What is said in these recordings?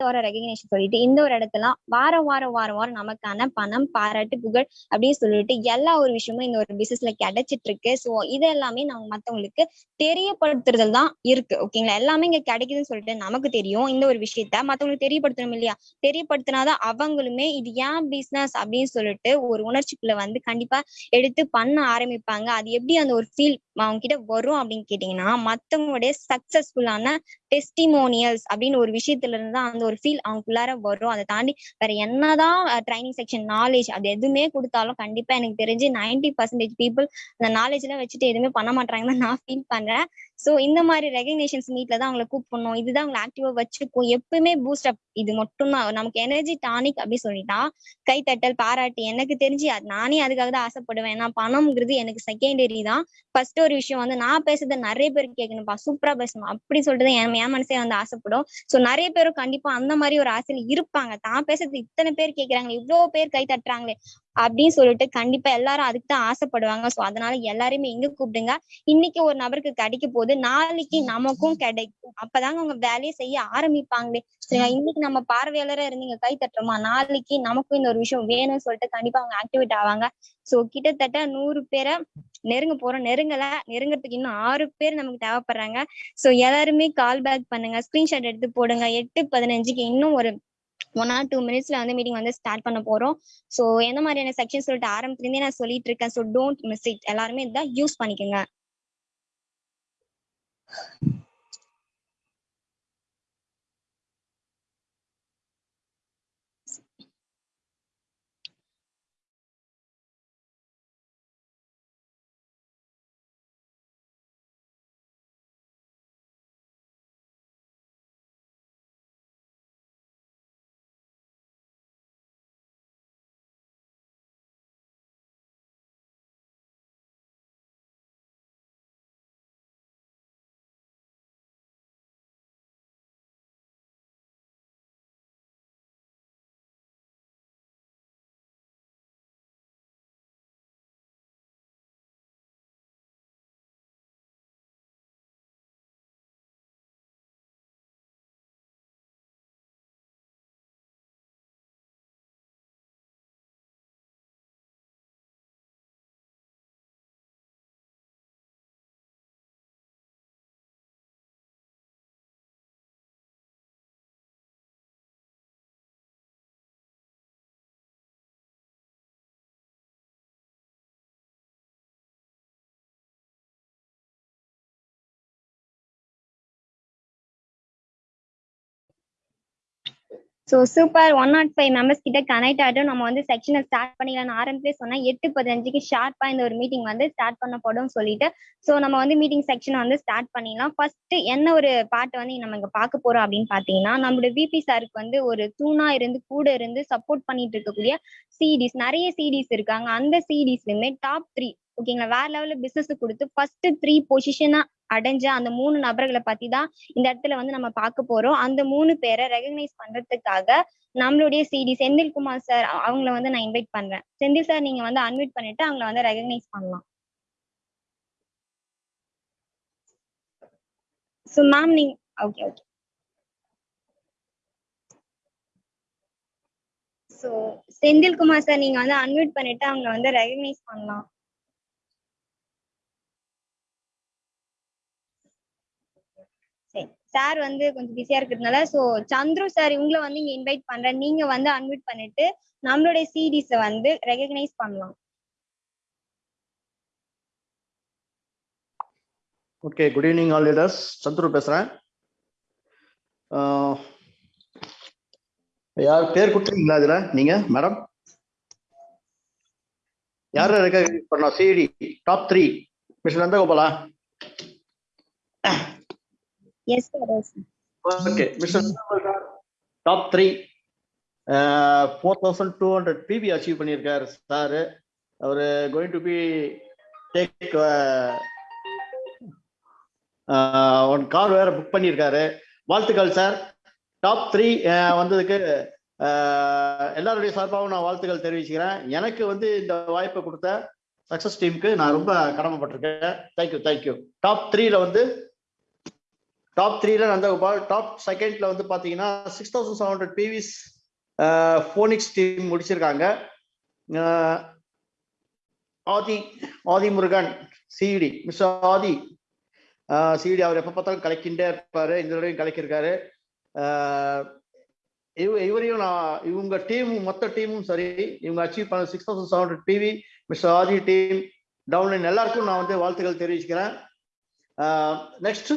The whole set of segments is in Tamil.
வர ரெகக்னேஷன் சொல்லிட்டு இந்த ஒரு இடத்துல வாரம் வாரம் வாரம் வாரம் நமக்கான பணம் பாராட்டு புகழ் அப்படின்னு சொல்லிட்டு எல்லா ஒரு விஷயமும் இந்த ஒரு பிசினஸ்ல கிடைச்சிட்டு இருக்கு சோ இது எல்லாமே நம்ம மத்தவங்களுக்கு தெரியப்படுத்துறதுல தான் இருக்கு. ஓகேங்களா எல்லாமே இங்க கிடைக்குதுன்னு சொல்லிட்டு நமக்கு தெரியும். இந்த ஒரு விஷயத்த மத்தவங்களுக்கு தெரியப்படுத்தணும் இல்லையா? தெரியப்படுத்தினாதான் அவங்களுமே இது ஏன் பிசினஸ் அப்படின்னு சொல்லிட்டு ஒரு உணர்ச்சிக்குள்ள வந்து கண்டிப்பா எடுத்து பண்ண ஆரம்பிப்பாங்க. அது எப்படி அந்த ஒரு ஃபீல் அவங்க கிட்ட வரும் அப்படின்னு கேட்டீங்கன்னா மத்தவங்களுடைய சக்சஸ்ஃபுல்லான டெஸ்டிமோனியல்ஸ் அப்படின்னு ஒரு விஷயத்துல இருந்து தான் அந்த ஒரு ஃபீல் அவங்களுக்குள்ளார வரும். அதை தாண்டி வேற என்னதான் ட்ரைனிங் செக்ஷன் நாலேஜ் அது எதுவுமே கொடுத்தாலும் கண்டிப்பா எனக்கு தெரிஞ்சு நைன்டி பர்சன்டேஜ் பீப்புள் அந்த நாலேஜ் எல்லாம் வச்சுட்டு எதுவுமே பண்ண மாட்டாங்கன்னு நான் ஃபீல் பண்றேன். சோ இந்த மாதிரி ரெகக்னேஷன்ஸ் மீட்ல தான் அவங்களை கூப்பிடணும். இதுதான் அவங்களை ஆக்டிவா வச்சுக்கும். எப்பவுமே பூஸ்ட் அப் இது மட்டும்தான். நமக்கு எனர்ஜி டானிக் அப்படி சொல்லிட்டா கைத்தட்டல் பாராட்டு எனக்கு தெரிஞ்சு அது நானே அதுக்காக தான் ஆசைப்படுவேன். ஏன்னா பணம்ங்கிறது எனக்கு செகண்டரி தான். ஃபர்ஸ்ட் ஒரு விஷயம் வந்து நான் பேசுறத நிறைய பேர் கேட்கணும்ப்பா. சூப்பரா பேசணும் அப்படி சொல்லிட்டு என் என் மனசே வந்து ஆசைப்படும். சோ நிறைய பேரும் கண்டிப்பா அந்த மாதிரி ஒரு ஆசையில இருப்பாங்க. தான் பேசுறது இத்தனை பேர் கேட்கறாங்களே இவ்வளவு பேர் கை தட்டுறாங்களே. அப்படின்னு சொல்லிட்டு கண்டிப்பா எல்லாரும் அதுக்கு தான் ஆசைப்படுவாங்க. சோ அதனால எல்லாரையுமே எங்க கூப்பிடுங்க. இன்னைக்கு ஒரு நபருக்கு கிடைக்க போது நாளைக்கு நமக்கும் கிடைக்கும் அப்பதாங்க அவங்க வேலையை செய்ய ஆரம்பிப்பாங்களே. சரிங்களா? இன்னைக்கு நம்ம பார்வையாளரா இருந்தீங்க கை தட்டுறோமா? நாளைக்கு நமக்கும் இந்த ஒரு விஷயம் வேணும்னு சொல்லிட்டு கண்டிப்பா அவங்க ஆக்டிவேட் ஆவாங்க. சோ கிட்டத்தட்ட நூறு பேரை நெருங்க போறோம். நெருங்கல நெருங்கறதுக்கு இன்னும் ஆறு பேர் நமக்கு தேவைப்படுறாங்க. சோ எல்லாருமே கால் பேக் பண்ணுங்க. ஸ்கிரீன்ஷாட் எடுத்து போடுங்க. எட்டு பதினஞ்சுக்கு இன்னும் ஒரு ஒன் ஆர் டூ மினிட்ஸ்ல வந்து மீட்டிங் வந்து ஸ்டார்ட் பண்ண போறோம். சோ எந்த மாதிரியான செக்ஷன் சொல்லிட்டு ஆரம்பத்திலிருந்தே நான் சொல்லிட்டு இருக்கேன். சோ டோன்ட் மிஸ் இட் எல்லாருமே இதான் யூஸ் பண்ணிக்கோங்க. So super one not five members கிட்ட கனெக்ட் ஆகிட்டும். நம்ம வந்து செக்ஷனை ஸ்டார்ட் பண்ணிடலாம்னு ஆரம்பிச்சே சொன்னால் எட்டு பதினஞ்சுக்கு ஷார்ப்பாக இந்த ஒரு மீட்டிங் வந்து ஸ்டார்ட் பண்ணப்படும் சொல்லிட்டு. ஸோ நம்ம வந்து மீட்டிங் செக்ஷனை வந்து ஸ்டார்ட் பண்ணிடலாம். ஃபர்ஸ்ட் என்ன ஒரு பாட்டு வந்து நம்ம இங்கே பார்க்க போறோம் அப்படின்னு பார்த்தீங்கன்னா நம்மளோட விபி சாருக்கு வந்து ஒரு தூணா இருந்து கூட இருந்து சப்போர்ட் பண்ணிட்டு இருக்கக்கூடிய சிடிஸ் நிறைய சிடிஸ் இருக்காங்க. அந்த சிடிஸ்லயுமே டாப் த்ரீ ஓகேங்களா வேற லெவல்ல பிசினஸ் கொடுத்து ஃபர்ஸ்ட் த்ரீ பொசிஷனா அடைஞ்ச அந்த மூணு நபர்களை பத்தி தான் இந்த இடத்துல வந்து நம்ம பார்க்க போறோம். அந்த மூணு பேரை ரெகக்னைஸ் பண்றதுக்காக நம்மளுடைய சிடி செந்தில்குமார் சார் அவங்கள வந்து நான் இன்வைட் பண்றேன். செந்தில் சார் நீங்க வந்து அன்வைட் பண்ணிட்டு அவங்கள வந்து ரெகக்னைஸ் பண்ணலாம். ஸோ மேம் நீங்க okay okay so Senthilkumar sir நீங்க வந்து அன்மியூட் பண்ணிட்டு அவங்கள வந்து ரெகக்னைஸ் பண்ணலாம். சார் வந்து கொஞ்சம் பிஸியா இருக்கிறதுனால ஸோ சந்துரு சார் இவங்கள வந்து இங்க இன்வைட் பண்றேன். நீங்க வந்து அன்வைட் பண்ணிட்டு நம்மளுடைய சிடிஸ வந்து ரெகக்னைஸ் பண்ணலாம். Okay good evening all leaders Chandru பேசுறேன். யார் பேர் கொடுத்துருங்களா இதுல? நீங்க மேடம் யார ரெக்கக்னைஸ் பண்ணா CD top three mister Nandagopala? Yes okay top three four thousand two hundred PP achieve பண்ணியிருக்காரு sir. Our going to be take one car வேற புக் பண்ணியிருக்காரு. வாழ்த்துக்கள் சார் டாப் த்ரீ வந்ததுக்கு uh, எல்லாருடைய சார்பாகவும் நான் வாழ்த்துக்கள் தெரிவிச்சுக்கிறேன். எனக்கு வந்து இந்த வாய்ப்பை கொடுத்த சக்சஸ் டீமுக்கு நான் ரொம்ப கடமைப்பட்டிருக்கேன். தேங்க்யூ தேங்க்யூ டாப் த்ரீல வந்து டாப் த்ரீல நந்தகோபால். டாப் செகண்ட்ல வந்து பாத்தீங்கன்னா six thousand seven hundred PVs Phoenix team முடிச்சிருக்காங்க. Adhi Adhi Murugan CD mister Adhi CD அவர் எப்ப பார்த்தாலும் கலக்கிண்டே இருப்பாரு. இந்த தடவையும் கலக்கியிருக்காரு. இவ இவரையும் நான் இவங்க டீமும் மொத்த டீமும் சரி. இவங்க அச்சீவ் பண்ண six thousand seven hundred PV mister Adhi team downline எல்லாருக்கும் நான் வந்து வாழ்த்துக்கள் தெரிவிச்சுக்கிறேன். Next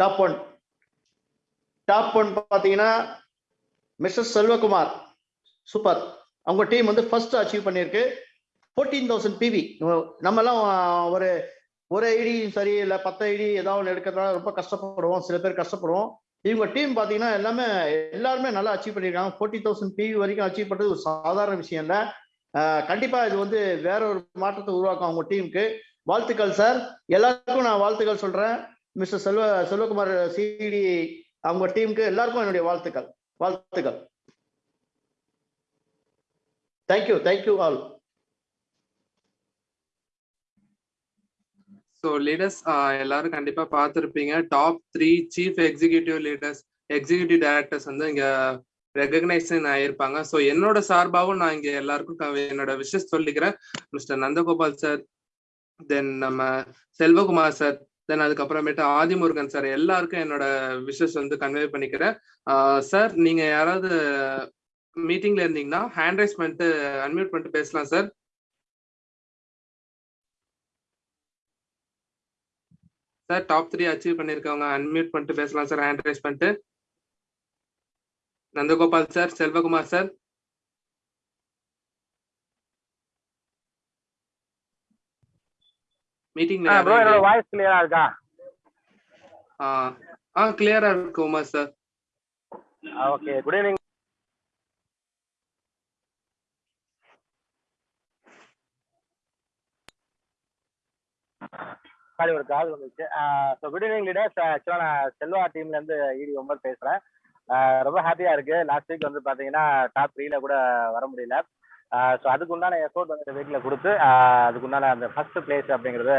top one top one பார்த்தீங்கன்னா மிஸ்டர் செல்வகுமார் சூப்பர் அவங்க டீம் வந்து ஃபர்ஸ்ட் அச்சீவ் பண்ணியிருக்கு. ஃபோர்டீன் தௌசண்ட் பிவி நம்மலாம் ஒரு ஒரு ஐடி சரி இல்லை பத்து ஐடி ஏதாவது ஒன்று எடுக்கிறதுனால ரொம்ப கஷ்டப்படுவோம். சில பேர் கஷ்டப்படுவோம். இவங்க டீம் பார்த்தீங்கன்னா எல்லாமே எல்லாருமே நல்லா அச்சீவ் பண்ணியிருக்காங்க. ஃபோர்ட்டி தௌசண்ட் பிவி வரைக்கும் அச்சீவ் பண்ணுறது ஒரு சாதாரண விஷயம் இல்லை. கண்டிப்பாக இது வந்து வேற ஒரு மாற்றத்தை உருவாக்கும் அவங்க டீமுக்கு வாழ்த்துக்கள் சார் எல்லாருக்கும் நான் வாழ்த்துக்கள் சொல்கிறேன் மிஸ்டர் செல்வ செல்வகுமார் சிடி அவங்க டீமுக்கு எல்லாருக்கும் என்னுடைய வாழ்த்துக்கள். வாழ்த்துக்கள். Thank you thank you all so leaders எல்லாரும் கண்டிப்பா பார்த்துருப்பீங்க. Top three chief executive leaders executive directors வந்து இங்க ரெகக்னைசன் ஆயிருப்பாங்க. ஸோ என்னோட சார்பாகவும் நான் இங்க எல்லாருக்கும் என்னோட விஷஸ் சொல்லிக்கிறேன். மிஸ்டர் நந்தகோபால் சார் தென் நம்ம செல்வகுமார் சார் தென் அதுக்கப்புறமேட்டு ஆதிமுருகன் சார் எல்லாருக்கும் என்னோட விஷஸ் வந்து கன்வே பண்ணிக்கிறேன். சார் நீங்க யாராவது மீட்டிங்ல இருந்தீங்கன்னா ஹேண்ட் ரைஸ் பண்ணிட்டு அன்மியூட் பண்ணிட்டு பேசலாம் sir sir top three achieve பண்ணிருக்கவங்க unmute பண்ணிட்டு பேசலாம் சார் ஹேண்ட் ரைஸ் பண்ணிட்டு. நந்தகோபால் சார் செல்வகுமார் சார் மீட்டிங்ல ப்ரோ என்னோட வாய்ஸ் கிளியரா இருக்கா? ஆ கிளியரா இருக்கு Uma sir okay good evening sorry ஒரு கால் வந்துச்சு. ஸோ குட் ஈவினிங் லீடர்ஸ் ஆக்சுவலாக நான் செல்வா டீம்ல இருந்து இடி ஒம்பர் பேசுறேன். ஆஹ் ரொம்ப ஹாப்பியா இருக்கு. லாஸ்ட் வீக் வந்து பாத்தீங்கன்னா டாப் த்ரீல கூட வர முடியல. ஸோ அதுக்குண்டான எஃபோர்ட் வந்து இந்த கொடுத்து அதுக்குண்டான அதுக்கு உண்டான அந்த ஃபர்ஸ்ட் பிளேஸ் அப்படிங்கறத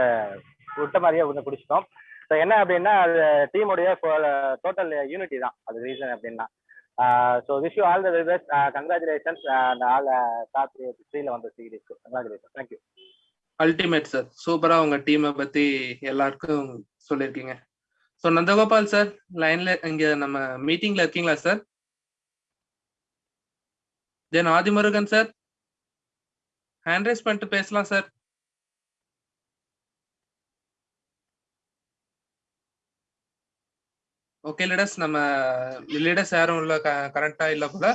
விட்ட மாதிரியே வந்து பிடிச்சிட்டோம் ஸோ என்ன அப்படின்னா அது டீமுடைய டோட்டல் யூனிட்டி தான். அது ரீசன் அப்படின்னா. So wish you all the very best congratulations அந்த ஆல் டாப் த்ரீல வந்த சீரீஸ்க்கு congratulation thank you ultimate sir சூப்பரா உங்க டீமை பத்தி எல்லாருக்கும் சொல்லியிருக்கீங்க. ஸோ நந்தகோபால் சார் லைன்ல இங்க நம்ம மீட்டிங்ல இருக்கீங்களா sir then Adhimurugan sir hand raise பண்ணிட்டு பேசலாம் சார் ஓகே லீடர்ஸ் நம்ம லீடர்ஸ் யாரும் உள்ள கரெக்டா இல்ல போல.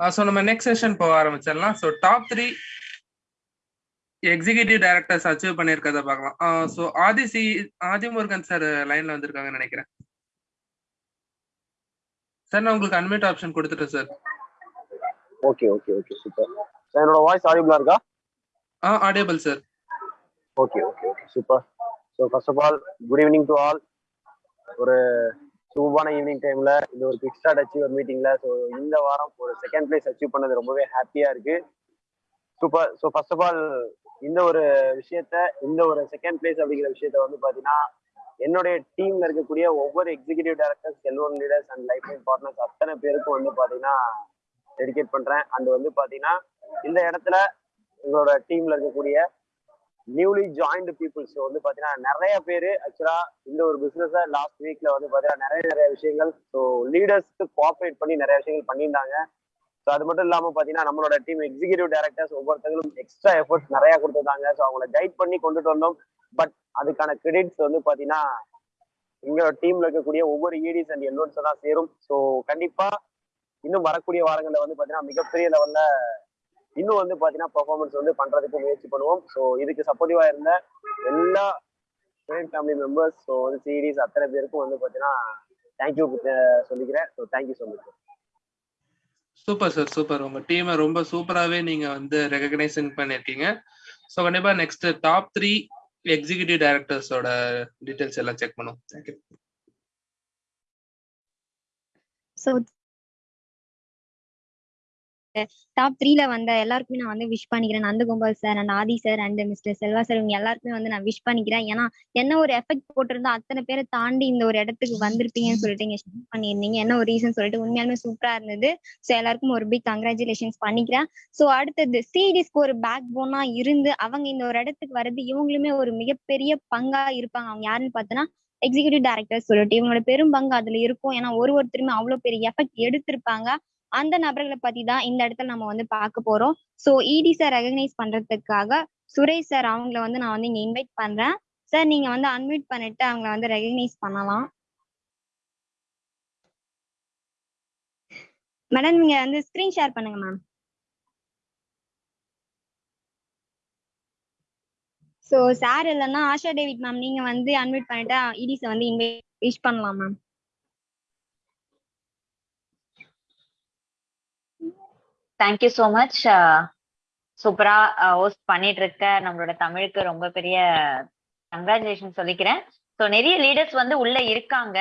ஸோ நம்ம நெக்ஸ்ட் செஷன் போக ஆரம்பிச்சிடலாம். So top three executive directors achieve பண்ணியிருக்கிறத பார்க்கலாம். So Adhi C Adhimurugan sir லைன்ல வந்திருக்காங்கன்னு நினைக்கிறேன். சார் நான் உங்களுக்கு அன்மியூட் ஆப்ஷன் கொடுத்துட்டேன் sir okay okay okay super என்னோட வாய்ஸ் ஆடிபிளா இருக்கா? ஆ audible sir okay okay okay super so first of all good evening to all ஒரு சூப்பான ஈவினிங் டைம்ல இந்த ஒரு கிக் ஸ்டார்ட் ஒரு மீட்டிங்ல ஸோ இந்த வாரம் ஒரு செகண்ட் பிளேஸ் அச்சீவ் பண்ணது ரொம்பவே ஹாப்பியா இருக்கு. Super so first of all இந்த ஒரு விஷயத்த இந்த ஒரு செகண்ட் பிளேஸ் அப்படிங்கிற விஷயத்த வந்து பாத்தீங்கன்னா என்னுடைய டீம்ல இருக்கக்கூடிய ஒவ்வொரு executive directors Selvan leaders and life line partners அத்தனை பேருக்கும் வந்து பாத்தீங்கன்னா டெடிகேட் பண்றேன். அண்ட் வந்து பாத்தீங்கன்னா இந்த இடத்துல எங்களோட டீம்ல இருக்கக்கூடிய நியூலி ஜாயின்டு பீப்புள்ஸ் வந்து பாத்தீங்கன்னா நிறைய பேர் ஆக்சுவலா இந்த ஒரு பிசினஸ் லாஸ்ட் வீக்ல வந்து பாத்தீங்கன்னா நிறைய நிறைய விஷயங்கள். ஸோ லீடர்ஸ்க்கு கோஆப்ரேட் பண்ணி நிறைய விஷயங்கள் பண்ணியிருந்தாங்க. ஸோ அது மட்டும் இல்லாம பாத்தீங்கன்னா நம்மளோட டீம் எக்ஸிக்யூட்டிவ் டைரக்டர்ஸ் ஒவ்வொருத்தங்களும் எக்ஸ்ட்ரா எஃபர்ட்ஸ் நிறைய கொடுத்துருந்தாங்க. ஸோ அவங்கள கைட் பண்ணி கொண்டுட்டு வந்தோம். பட் அதுக்கான கிரெடிட்ஸ் வந்து பாத்தீங்கன்னா எங்களோட டீம்ல இருக்கக்கூடிய ஒவ்வொரு ஈடிஸ் அண்ட் எல்லோன்ஸ் தான் சேரும். ஸோ கண்டிப்பா இன்னும் வரக்கூடிய வாரங்களில் வந்து பாத்தீங்கன்னா மிகப்பெரிய லெவல்ல இன்னும் வந்து பாத்தீங்கன்னா பெர்ஃபார்மன்ஸ் வந்து பண்றதுக்கு முயற்சி பண்ணுவோம். ஸோ இதுக்கு சப்போர்ட்டிவா இருந்த எல்லா ஃபேமிலி மெம்பர்ஸ் ஸோ வந்து சீரீஸ் அத்தனை பேருக்கும் வந்து பாத்தீங்கன்னா தேங்க்யூ சொல்லிக்கிறேன். So thank you so much super sir super உங்க டீமை ரொம்ப சூப்பராகவே நீங்க வந்து ரெகக்னைசன் பண்ணிருக்கீங்க ஸோ கண்டிப்பா நெக்ஸ்ட் டாப் த்ரீ எக்ஸிகியூட்டிவ் டைரக்டர்ஸோட டீடைல்ஸ் எல்லாம் செக் பண்ணுவோம். தேங்க்யூ So டாப் த்ரீல வந்த எல்லாருக்குமே நான் வந்து விஷ் பண்ணிக்கிறேன். Nandagopal sir and Adhi sir and mister Selva sir இவங்க எல்லாருக்குமே வந்து நான் விஷ் பண்ணிக்கிறேன். ஏன்னா என்ன ஒரு எஃபெக்ட் போட்டிருந்தா அத்தனை பேரை தாண்டி இந்த ஒரு இடத்துக்கு வந்திருப்பீங்கன்னு சொல்லிட்டு நீங்க ஷேர் பண்ணியிருந்தீங்க. என்ன ஒரு ரீசன் சொல்லிட்டு உண்மையாலுமே சூப்பரா இருந்தது. ஸோ எல்லாருக்கும் ஒரு பிக் கங்க்ராச்சுலேஷன்ஸ் பண்ணிக்கிறேன். ஸோ அடுத்தது சிடிஸ்க்கு ஒரு பேக் போனா இருந்து அவங்க இந்த ஒரு இடத்துக்கு வர்றது இவங்களுமே ஒரு மிகப்பெரிய பங்கா இருப்பாங்க. அவங்க யாருன்னு பார்த்தோன்னா எக்ஸிகியூட்டிவ் டைரக்டர் சொல்லிட்டு இவங்களோட பெரும் பங்கு அதுல இருக்கும். ஏன்னா ஒரு ஒருத்தருமே அவ்வளவு பெரிய எஃபெக்ட் எடுத்திருப்பாங்க. அந்த நபர்களை பத்தி தான் இந்த இடத்துல நம்ம வந்து பார்க்க போறோம். ஸோ இடி சார் ரெகனைஸ் பண்றதுக்காக சுரேஷ் சார் அவங்கள வந்து நான் வந்து இங்க இன்வைட் பண்றேன். சார் நீங்க வந்து அன்மியூட் பண்ணிட்டு அவங்கள வந்து ரெகனைஸ் பண்ணலாம். மேடம் நீங்க வந்து ஸ்கிரீன் ஷேர் பண்ணுங்க மேம் ஸோ சார் இல்லைன்னா ஆஷா டேவிட் மேம் நீங்க வந்து அன்மியூட் பண்ணிட்டு இடிஸை வந்து இன்வைட் விஷ் பண்ணலாம் ma'am thank you so much சூப்பரா ஹோஸ்ட் பண்ணிட்டு இருக்க நம்மளோட தமிழுக்கு ரொம்ப பெரிய கங்க்ராச்சுலேஷன் சொல்லிக்கிறேன். ஸோ நிறைய லீடர்ஸ் வந்து உள்ள இருக்காங்க.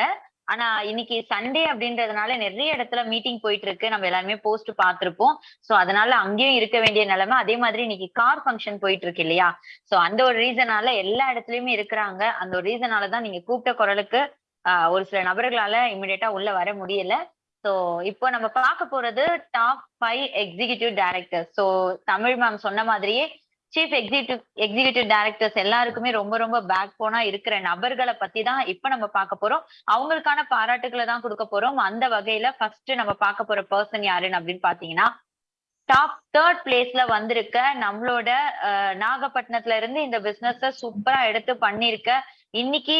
ஆனா இன்னைக்கு சண்டே அப்படின்றதுனால நிறைய இடத்துல மீட்டிங் போயிட்டு இருக்கு நம்ம எல்லாருமே போஸ்ட் பார்த்திருப்போம். சோ அதனால அங்கேயும் இருக்க வேண்டிய நிலைமை. அதே மாதிரி இன்னைக்கு கார் ஃபங்க்ஷன் போயிட்டு இருக்கு இல்லையா? சோ அந்த ஒரு ரீசனால எல்லா இடத்துலயுமே இருக்கிறாங்க. அந்த ஒரு ரீசனால தான் நீங்க கூப்பிட்ட குரலுக்கு ஆஹ் ஒரு சில நபர்களால இமிடியேட்டா உள்ள வர முடியல. சோ இப்போ நம்ம பார்க்க போறது top five executive director so Tamil ma'am சொன்ன மாதிரியே சீஃப் எக்ஸிகியூட்டிவ் எக்ஸிகியூட்டிவ் டைரக்டர்ஸ் எல்லாருக்குமே ரொம்ப ரொம்ப பேக் போனா இருக்கிற நபர்களை பத்தி தான் இப்ப நம்ம பார்க்க போறோம். அவங்களுக்கான பாராட்டுகளை தான் கொடுக்க போறோம். அந்த வகையில ஃபர்ஸ்ட் நம்ம பார்க்க போற பர்சன் யாருன்னு அப்படின்னு பாத்தீங்கன்னா டாப் தேர்ட் பிளேஸ்ல வந்திருக்க நம்மளோட நாகப்பட்டினத்துல இருந்து இந்த பிசினஸ் சூப்பரா எடுத்து பண்ணிருக்க இன்னைக்கு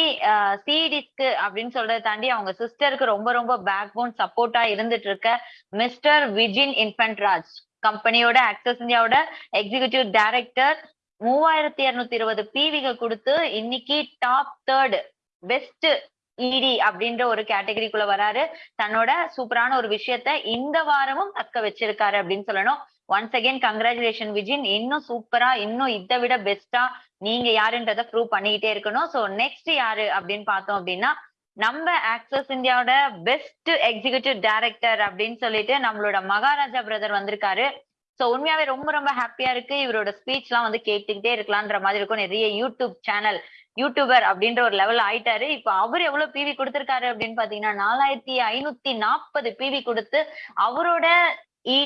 சிடிஸ்க்கு அப்படின்னு சொல்றதை தாண்டி அவங்க சிஸ்டருக்கு ரொம்ப ரொம்ப பேக் போன் சப்போர்ட்டா இருந்துட்டு இருக்க மிஸ்டர் விஜின் இன்ஃபன்ட்ராஜ் கம்பெனியோட ஆக்சஸ் இந்தியாவோட எக்ஸிகியூட்டிவ் டைரக்டர் மூவாயிரத்தி இருநூத்தி இருபது பிவிகள் கொடுத்து இன்னைக்கு டாப் தேர்ட் பெஸ்ட் இடி அப்படின்ற ஒரு கேட்டகரிக்குள்ள வராரு. தன்னோட சூப்பரான ஒரு விஷயத்த இந்த வாரமும் தக்க வச்சிருக்காரு அப்படின்னு சொல்லணும். ஒன்ஸ் அகேன் கங்க்ராச்சுலேஷன் விஜின் இன்னும் சூப்பரா இன்னும் இதை விட பெஸ்டா நீங்க யாருன்றத ப்ரூவ் பண்ணிக்கிட்டே இருக்கணும். சோ நெக்ஸ்ட் யாரு அப்படின்னு பார்த்தோம் அப்படின்னா நம்ம ஆக்சஸ் இந்தியாவோட பெஸ்ட் எக்ஸிகியூட்டிவ் டைரக்டர் அப்படின்னு சொல்லிட்டு நம்மளோட மகாராஜா பிரதர் வந்திருக்காரு. சோ உண்மையாவே ரொம்ப ரொம்ப ஹாப்பியா இருக்கு. இவரோட ஸ்பீச் எல்லாம் வந்து கேட்டுக்கிட்டே இருக்கலான்ற மாதிரி இருக்கும். நிறைய யூடியூப் சேனல் யூடியூபர் அப்படின்ற ஒரு லெவல் ஆயிட்டாரு. இப்ப அவர் எவ்வளவு பிவி கொடுத்திருக்காரு அப்படின்னு பாத்தீங்கன்னா நாலாயிரத்தி ஐநூத்தி நாற்பது பிவி கொடுத்து அவரோட e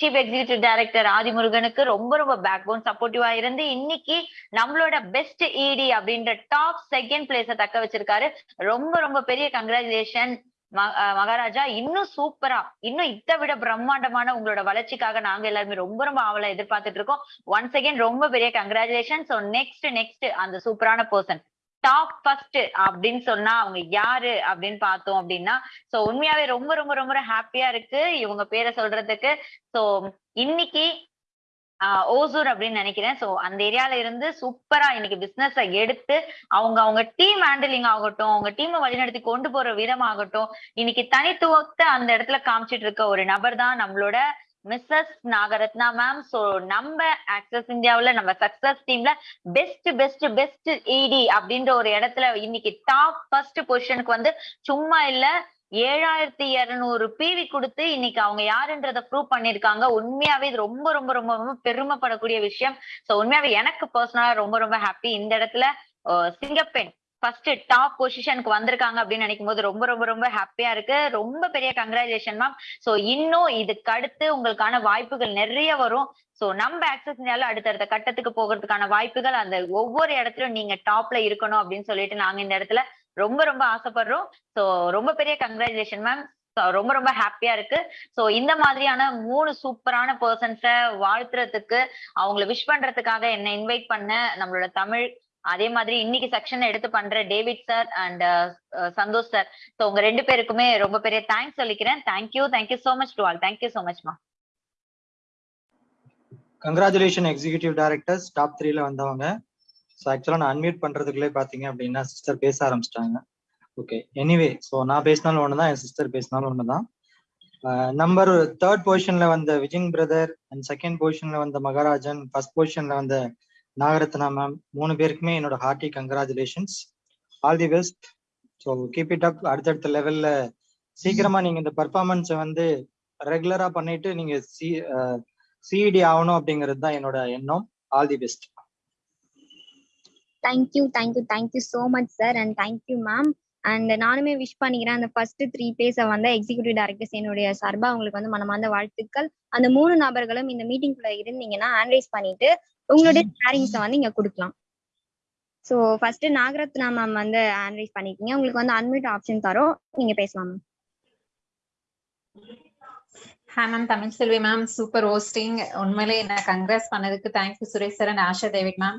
சீஃப் எக்ஸிகியூட்டிவ் டைரக்டர் ஆதிமுருகனுக்கு ரொம்ப ரொம்ப பேக் போன் சப்போர்ட்டிவா இருந்து இன்னைக்கு நம்மளோட பெஸ்ட் இடி அப்படின்ற டாப் செகண்ட் பிளேஸ தக்க வச்சிருக்காரு. ரொம்ப ரொம்ப பெரிய கங்க்ராச்சுலேஷன் மகாராஜா. இன்னும் சூப்பரா இன்னும் இதை விட பிரம்மாண்டமான உங்களோட வளர்ச்சிக்காக நாங்க எல்லாருமே ரொம்ப ரொம்ப ஆவலா எதிர்பார்த்துட்டு இருக்கோம். ஒன்ஸ் அகேன் ரொம்ப பெரிய கங்க்ராச்சுலேஷன் ஸோ நெக்ஸ்ட் நெக்ஸ்ட் அந்த சூப்பரான பர்சன் டாப் ஃபர்ஸ்ட் அப்படின்னு சொன்னா அவங்க யாரு அப்படின்னு பார்த்தோம் அப்படின்னா சோ உண்மையாவே ரொம்ப ரொம்ப ரொம்ப ஹாப்பியா இருக்கு இவங்க பேரை சொல்றதுக்கு. சோ இன்னைக்கு ஆஹ் ஓசூர் அப்படின்னு நினைக்கிறேன். சோ அந்த ஏரியால இருந்து சூப்பரா இன்னைக்கு பிசினஸ் எடுத்து அவங்க அவங்க டீம் ஹேண்டிலிங் ஆகட்டும் அவங்க டீமை வழிநடத்தி கொண்டு போற விதம் ஆகட்டும் இன்னைக்கு தனித்துவத்தை அந்த இடத்துல காமிச்சிட்டு இருக்க ஒரு நபர் தான் நம்மளோட மிஸ்ஸஸ் நாகரத்னா மேம் சோ நம்ம ஆக்சஸ் இந்தியாவுல நம்ம சக்சஸ் டீம்ல பெஸ்ட் பெஸ்ட் பெஸ்ட் இடி அப்படின்ற ஒரு இடத்துல இன்னைக்கு டாப் ஃபர்ஸ்ட் பொசிஷனுக்கு வந்து சும்மா இல்ல ஏழாயிரத்தி இருநூறு பிவி கொடுத்து இன்னைக்கு அவங்க யாருன்றத ப்ரூவ் பண்ணிருக்காங்க. உண்மையாவே இது ரொம்ப ரொம்ப ரொம்ப ரொம்ப பெருமைப்படக்கூடிய விஷயம். சோ உண்மையாவே எனக்கு பர்சனலா ரொம்ப ரொம்ப ஹாப்பி இந்த இடத்துல சிங்கப்பெண் ஃபர்ஸ்ட் டாப் பொசிஷனுக்கு வந்திருக்காங்க அப்படின்னு நினைக்கும் போது ரொம்ப ரொம்ப ரொம்ப ஹாப்பியா இருக்கு. ரொம்ப பெரிய கங்க்ராச்சுலேஷன் மேம் ஸோ இன்னும் இதுக்கு அடுத்து உங்களுக்கான வாய்ப்புகள் நிறைய வரும். ஸோ நம்ம ஆக்சஸ் இந்தியாவில் அடுத்தடுத்த கட்டத்துக்கு போகிறதுக்கான வாய்ப்புகள் அந்த ஒவ்வொரு இடத்துலயும் நீங்க டாப்ல இருக்கணும் அப்படின்னு சொல்லிட்டு நாங்க இந்த இடத்துல ரொம்ப ரொம்ப ஆசைப்படுறோம். ஸோ ரொம்ப பெரிய கங்க்ராச்சுலேஷன் மேம் ரொம்ப ரொம்ப ஹாப்பியா இருக்கு. சோ இந்த மாதிரியான மூணு சூப்பரான பர்சன்ஸ வாழ்த்துறதுக்கு அவங்கள விஷ் பண்றதுக்காக என்ன இன்வைட் பண்ண நம்மளோட தமிழ் அதே மாதிரி இன்னைக்கு செக்ஷன் எடுத்து பண்ற David sir and uh, uh, Santhosh sir. So உங்க ரெண்டு பேருக்குமே ரொம்ப பெரிய தேங்க்ஸ் சொல்லிக்கிறேன். Thank you thank you so much to all thank you so much மா கங்க்ராச்சுலேஷன் எக்ஸிகியூட்டிவ் டைரக்டர்ஸ் டாப் த்ரீல வந்தவங்க. ஸோ ஆக்சுவலாக நான் அன்மியூட் பண்றதுக்குள்ளே பார்த்தீங்க அப்படின்னா சிஸ்டர் பேச ஆரம்பிச்சிட்டாங்க. ஓகே எனிவே ஸோ நான் பேசினாலும் ஒன்று தான் என் சிஸ்டர் பேசினாலும் ஒன்று தான் நம்பர் தேர்ட் பொசிஷன்ல வந்த விஜின் பிரதர் அண்ட் செகண்ட் பொசிஷன்ல வந்த மகாராஜன் ஃபர்ஸ்ட் பொசிஷன்ல வந்த நாகரத்னா மேம் மூணு பேருக்குமே என்னோட hearty congratulations all the best so keep it up அடுத்தடுத்த லெவல்ல சீக்கிரமா நீங்க இந்த பர்ஃபார்மன்ஸை வந்து ரெகுலரா பண்ணிட்டு நீங்க சி சிஇடி ஆகணும் அப்படிங்கிறது தான் என்னோட எண்ணம். All the best thank you thank you thank you so much sir and thank you ma'am and நானுமே விஷ் பண்ணிக்கிறேன். அந்த ஃபர்ஸ்ட் த்ரீ பேஸை வந்து எக்ஸிக்யூட்டிவ் டைரக்டர்ஸ் என்னுடைய சார்பா உங்களுக்கு வந்து மனமார்ந்த வாழ்த்துக்கள். அந்த மூணு நபர்களும் இந்த மீட்டிங்குள்ள இருந்தீங்கன்னா அனலைஸ் பண்ணிட்டு உங்களுடைய ஷேரிங்ஸை வந்து இங்க கொடுக்கலாம். ஸோ ஃபர்ஸ்ட் நாகரத்னா மேம் வந்து அனலைஸ் பண்ணிக்கீங்க. உங்களுக்கு வந்து அன்மியூட் ஆப்ஷன் தரோம். நீங்க பேசலாம் ma'am hi ma'am Tamil Selvi ma'am super hosting உண்மையிலே என்ன கங்க்ராஸ் பண்ணதுக்கு thank you Suresh sir and Asha David ma'am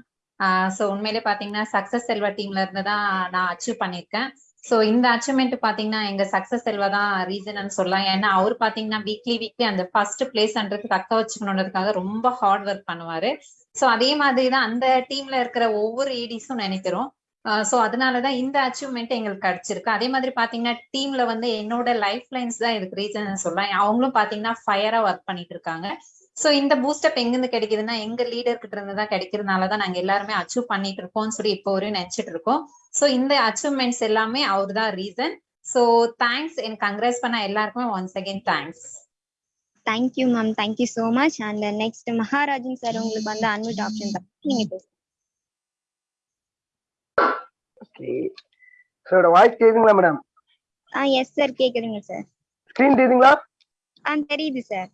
so உண்மையிலே பாத்தீங்கன்னா சக்சஸ் செல்வா டீம்ல இருந்து தான் நான் அச்சீவ் பண்ணியிருக்கேன். ஸோ இந்த அச்சீவ்மெண்ட் பாத்தீங்கன்னா எங்க சக்சஸ் செல்வா தான் ரீசன் சொல்லலாம். ஏன்னா அவர் பாத்தீங்கன்னா வீக்லி வீக்லி அந்த ஃபர்ஸ்ட் பிளேஸ்ன்றது தக்க வச்சுக்கணுன்றதுக்காக ரொம்ப ஹார்ட் ஒர்க் பண்ணுவாரு. சோ அதே மாதிரி தான் அந்த டீம்ல இருக்கிற ஒவ்வொரு ஏடிஸும் நினைக்கிறோம். சோ அதனாலதான் இந்த அச்சீவ்மெண்ட் எங்களுக்கு கிடைச்சிருக்கு. அதே மாதிரி பாத்தீங்கன்னா டீம்ல வந்து என்னோட லைஃப் லைன்ஸ் தான் இதுக்கு ரீசன் சொல்லலாம். அவங்களும் பாத்தீங்கன்னா ஃபயரா ஒர்க் பண்ணிட்டு இருக்காங்க. ஸோ இந்த பூஸ்டப் எங்கிருந்து கிடைக்குதுன்னா எங்க லீடர் கிட்ட இருந்து தான் கிடைக்கிறதுனால தான் நாங்க எல்லாருமே அச்சீவ் பண்ணிட்டு இருக்கோம்னு சொல்லி இப்போ வரையும் நினைச்சிட்டு இருக்கோம். ஸோ இந்த அச்சீவ்மெண்ட்ஸ் எல்லாமே அவர் தான் ரீசன் ஸோ தேங்க்ஸ் எனக்கு கங்க்ரேஸ் பண்ண எல்லாருக்குமே once again thanks thank you ma'am thank you so much and next Maharajan sir உங்களுக்கு வந்து அன்மியூட் ஆப்ஷன் நீங்க சார் வாய்ஸ் கேக்குதுங்களா மேடம் ஆ எஸ் சார் கேக்குதுங்க சார் ஸ்க்ரீன் தெரியுதுங்களா? ஆ தெரியுது sir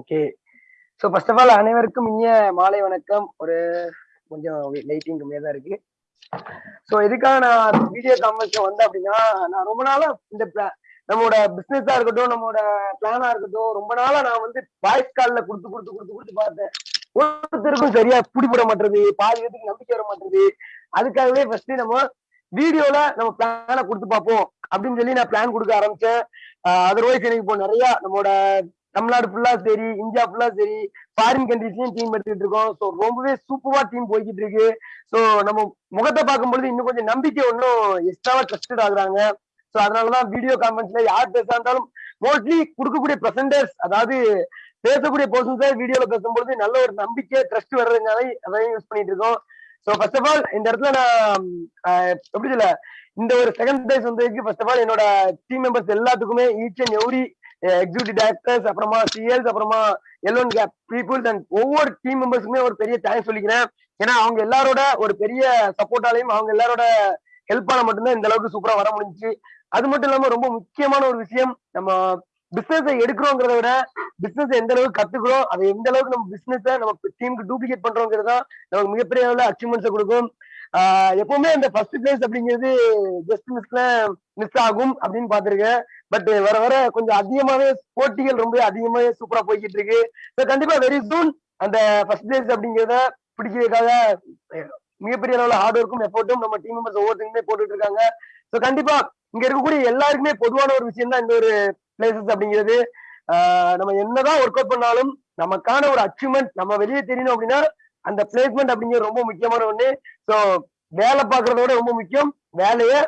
okay so first of all அனைவருக்கும் இனிய மாலை வணக்கம். ஒரு கொஞ்சம் லைட்டிங் கம்மியாக தான் இருக்கு. ஸோ எதுக்காக நான் வீடியோ கான்ஃபரன்ஸ்ல வந்தேன் அப்படின்னா நான் ரொம்ப நாளா இந்த நம்மளோட பிசினஸா இருக்கட்டும் நம்மளோட பிளானா இருக்கட்டும் ரொம்ப நாளா நான் வந்து வாய்ஸ் கால்ல கொடுத்து கொடுத்து கொடுத்து கொடுத்து பார்த்தேன். ஒருத்தருக்கும் சரியா பிடிபட மாட்டேது பாதி பேருக்கு நம்பிக்கை வர மாட்டேது அதுக்காகவே ஃபர்ஸ்ட் நம்ம வீடியோல நம்ம பிளான கொடுத்து பார்ப்போம் அப்படின்னு சொல்லி நான் பிளான் கொடுக்க ஆரம்பிச்சேன். அதர்வைஸ் எனக்கு இப்போ நிறைய நம்மளோட தமிழ்நாடு ஃபுல்லா சரி இந்தியா ஃபுல்லா சரி ஃபாரின் கண்ட்ரிஸ்லயும் டீம் எடுத்துட்டு இருக்கோம். ஸோ ரொம்பவே சூப்பரா டீம் போய்கிட்டு இருக்கு. ஸோ நம்ம முகத்தை பார்க்கும்பொழுது இன்னும் கொஞ்சம் நம்பிக்கை இன்னும் எக்ஸ்ட்ராவா ட்ரஸ்டட் ஆகுறாங்க. ஸோ அதனாலதான் வீடியோ கான்ஃபரன்ஸ்ல யார் பேசா இருந்தாலும் மோஸ்ட்லி கொடுக்கக்கூடிய பிரசன்டர்ஸ் அதாவது பேசக்கூடிய பர்சன்ஸை வீடியோல பேசும்பொழுது நல்ல ஒரு நம்பிக்கை ட்ரஸ்ட் வர்றதுனால அதையும் யூஸ் பண்ணிட்டு இருக்கோம். ஸோ ஃபர்ஸ்ட் ஆஃப் ஆல் இந்த இடத்துல நான் எப்படி சொல்ல? இந்த ஒரு செகண்ட் பிரைஸ் வந்ததுக்கு ஃபர்ஸ்ட் ஆஃப் ஆல் என்னோட டீம் மெம்பர்ஸ் எல்லாத்துக்குமே each and every executive directors அப்புறமா சிஎல்ஸ் அப்புறமா எல்லோன் கேப் பீப்புள்ஸ் அண்ட் ஒவ்வொரு டீம் மெம்பர்ஸுமே ஒரு பெரிய தேங்க்ஸ் சொல்லிக்கிறேன். ஏன்னா அவங்க எல்லாரோட ஒரு பெரிய சப்போர்ட்டாலையும் அவங்க எல்லாரோட ஹெல்ப்பால மட்டும்தான் இந்த அளவுக்கு சூப்பரா வர முடிஞ்சுச்சு. அது மட்டும் இல்லாம ரொம்ப முக்கியமான ஒரு விஷயம் நம்ம பிசினஸ் எடுக்கிறோங்கிறத விட பிசினஸ் எந்த அளவுக்கு கத்துக்கிறோம் அதை எந்த அளவுக்கு நம்ம பிசினஸ் நம்ம டீமுக்கு டூப்ளிகேட் பண்றோங்கிறது தான் நமக்கு மிகப்பெரிய அளவுல அச்சீவ்மெண்ட்ஸை கொடுக்கும். எப்பவுமே அந்த ஃபர்ஸ்ட் பிளேஸ் அப்படிங்கிறது ஜஸ்ட் மிஸ்ல மிஸ் ஆகும் அப்படின்னு பாத்திருக்கேன் பட் வர வர கொஞ்சம் அதிகமாவே போட்டிகள் ரொம்ப அதிகமாவே சூப்பரா போய்கிட்டு இருக்கு. ஸோ கண்டிப்பா வெரி சூன் அந்த ஃபர்ஸ்ட் பிளேஸ் அப்படிங்கிறத பிடிக்கிறதுக்காக மிகப்பெரிய அளவுல ஹார்ட் ஒர்க்கும் எஃபோர்ட்டும் நம்ம டீம் மெம்பர்ஸ் ஒவ்வொருத்தருமே போட்டுட்டு இருக்காங்க. ஸோ கண்டிப்பா இங்க இருக்கக்கூடிய எல்லாருக்குமே பொதுவான ஒரு விஷயம் தான் இந்த ஒரு பிளேசஸ் அப்படிங்கிறது. நம்ம என்னதான் ஒர்க் அவுட் பண்ணாலும் நமக்கான ஒரு அச்சீவ்மெண்ட் நம்ம வெளியே தெரியணும் அப்படின்னா அந்த பிளேஸ்மெண்ட் அப்படிங்கிறது ரொம்ப முக்கியமான ஒண்ணு. ஸோ வேலை பார்க்கறதோட ரொம்ப முக்கியம். வேலையை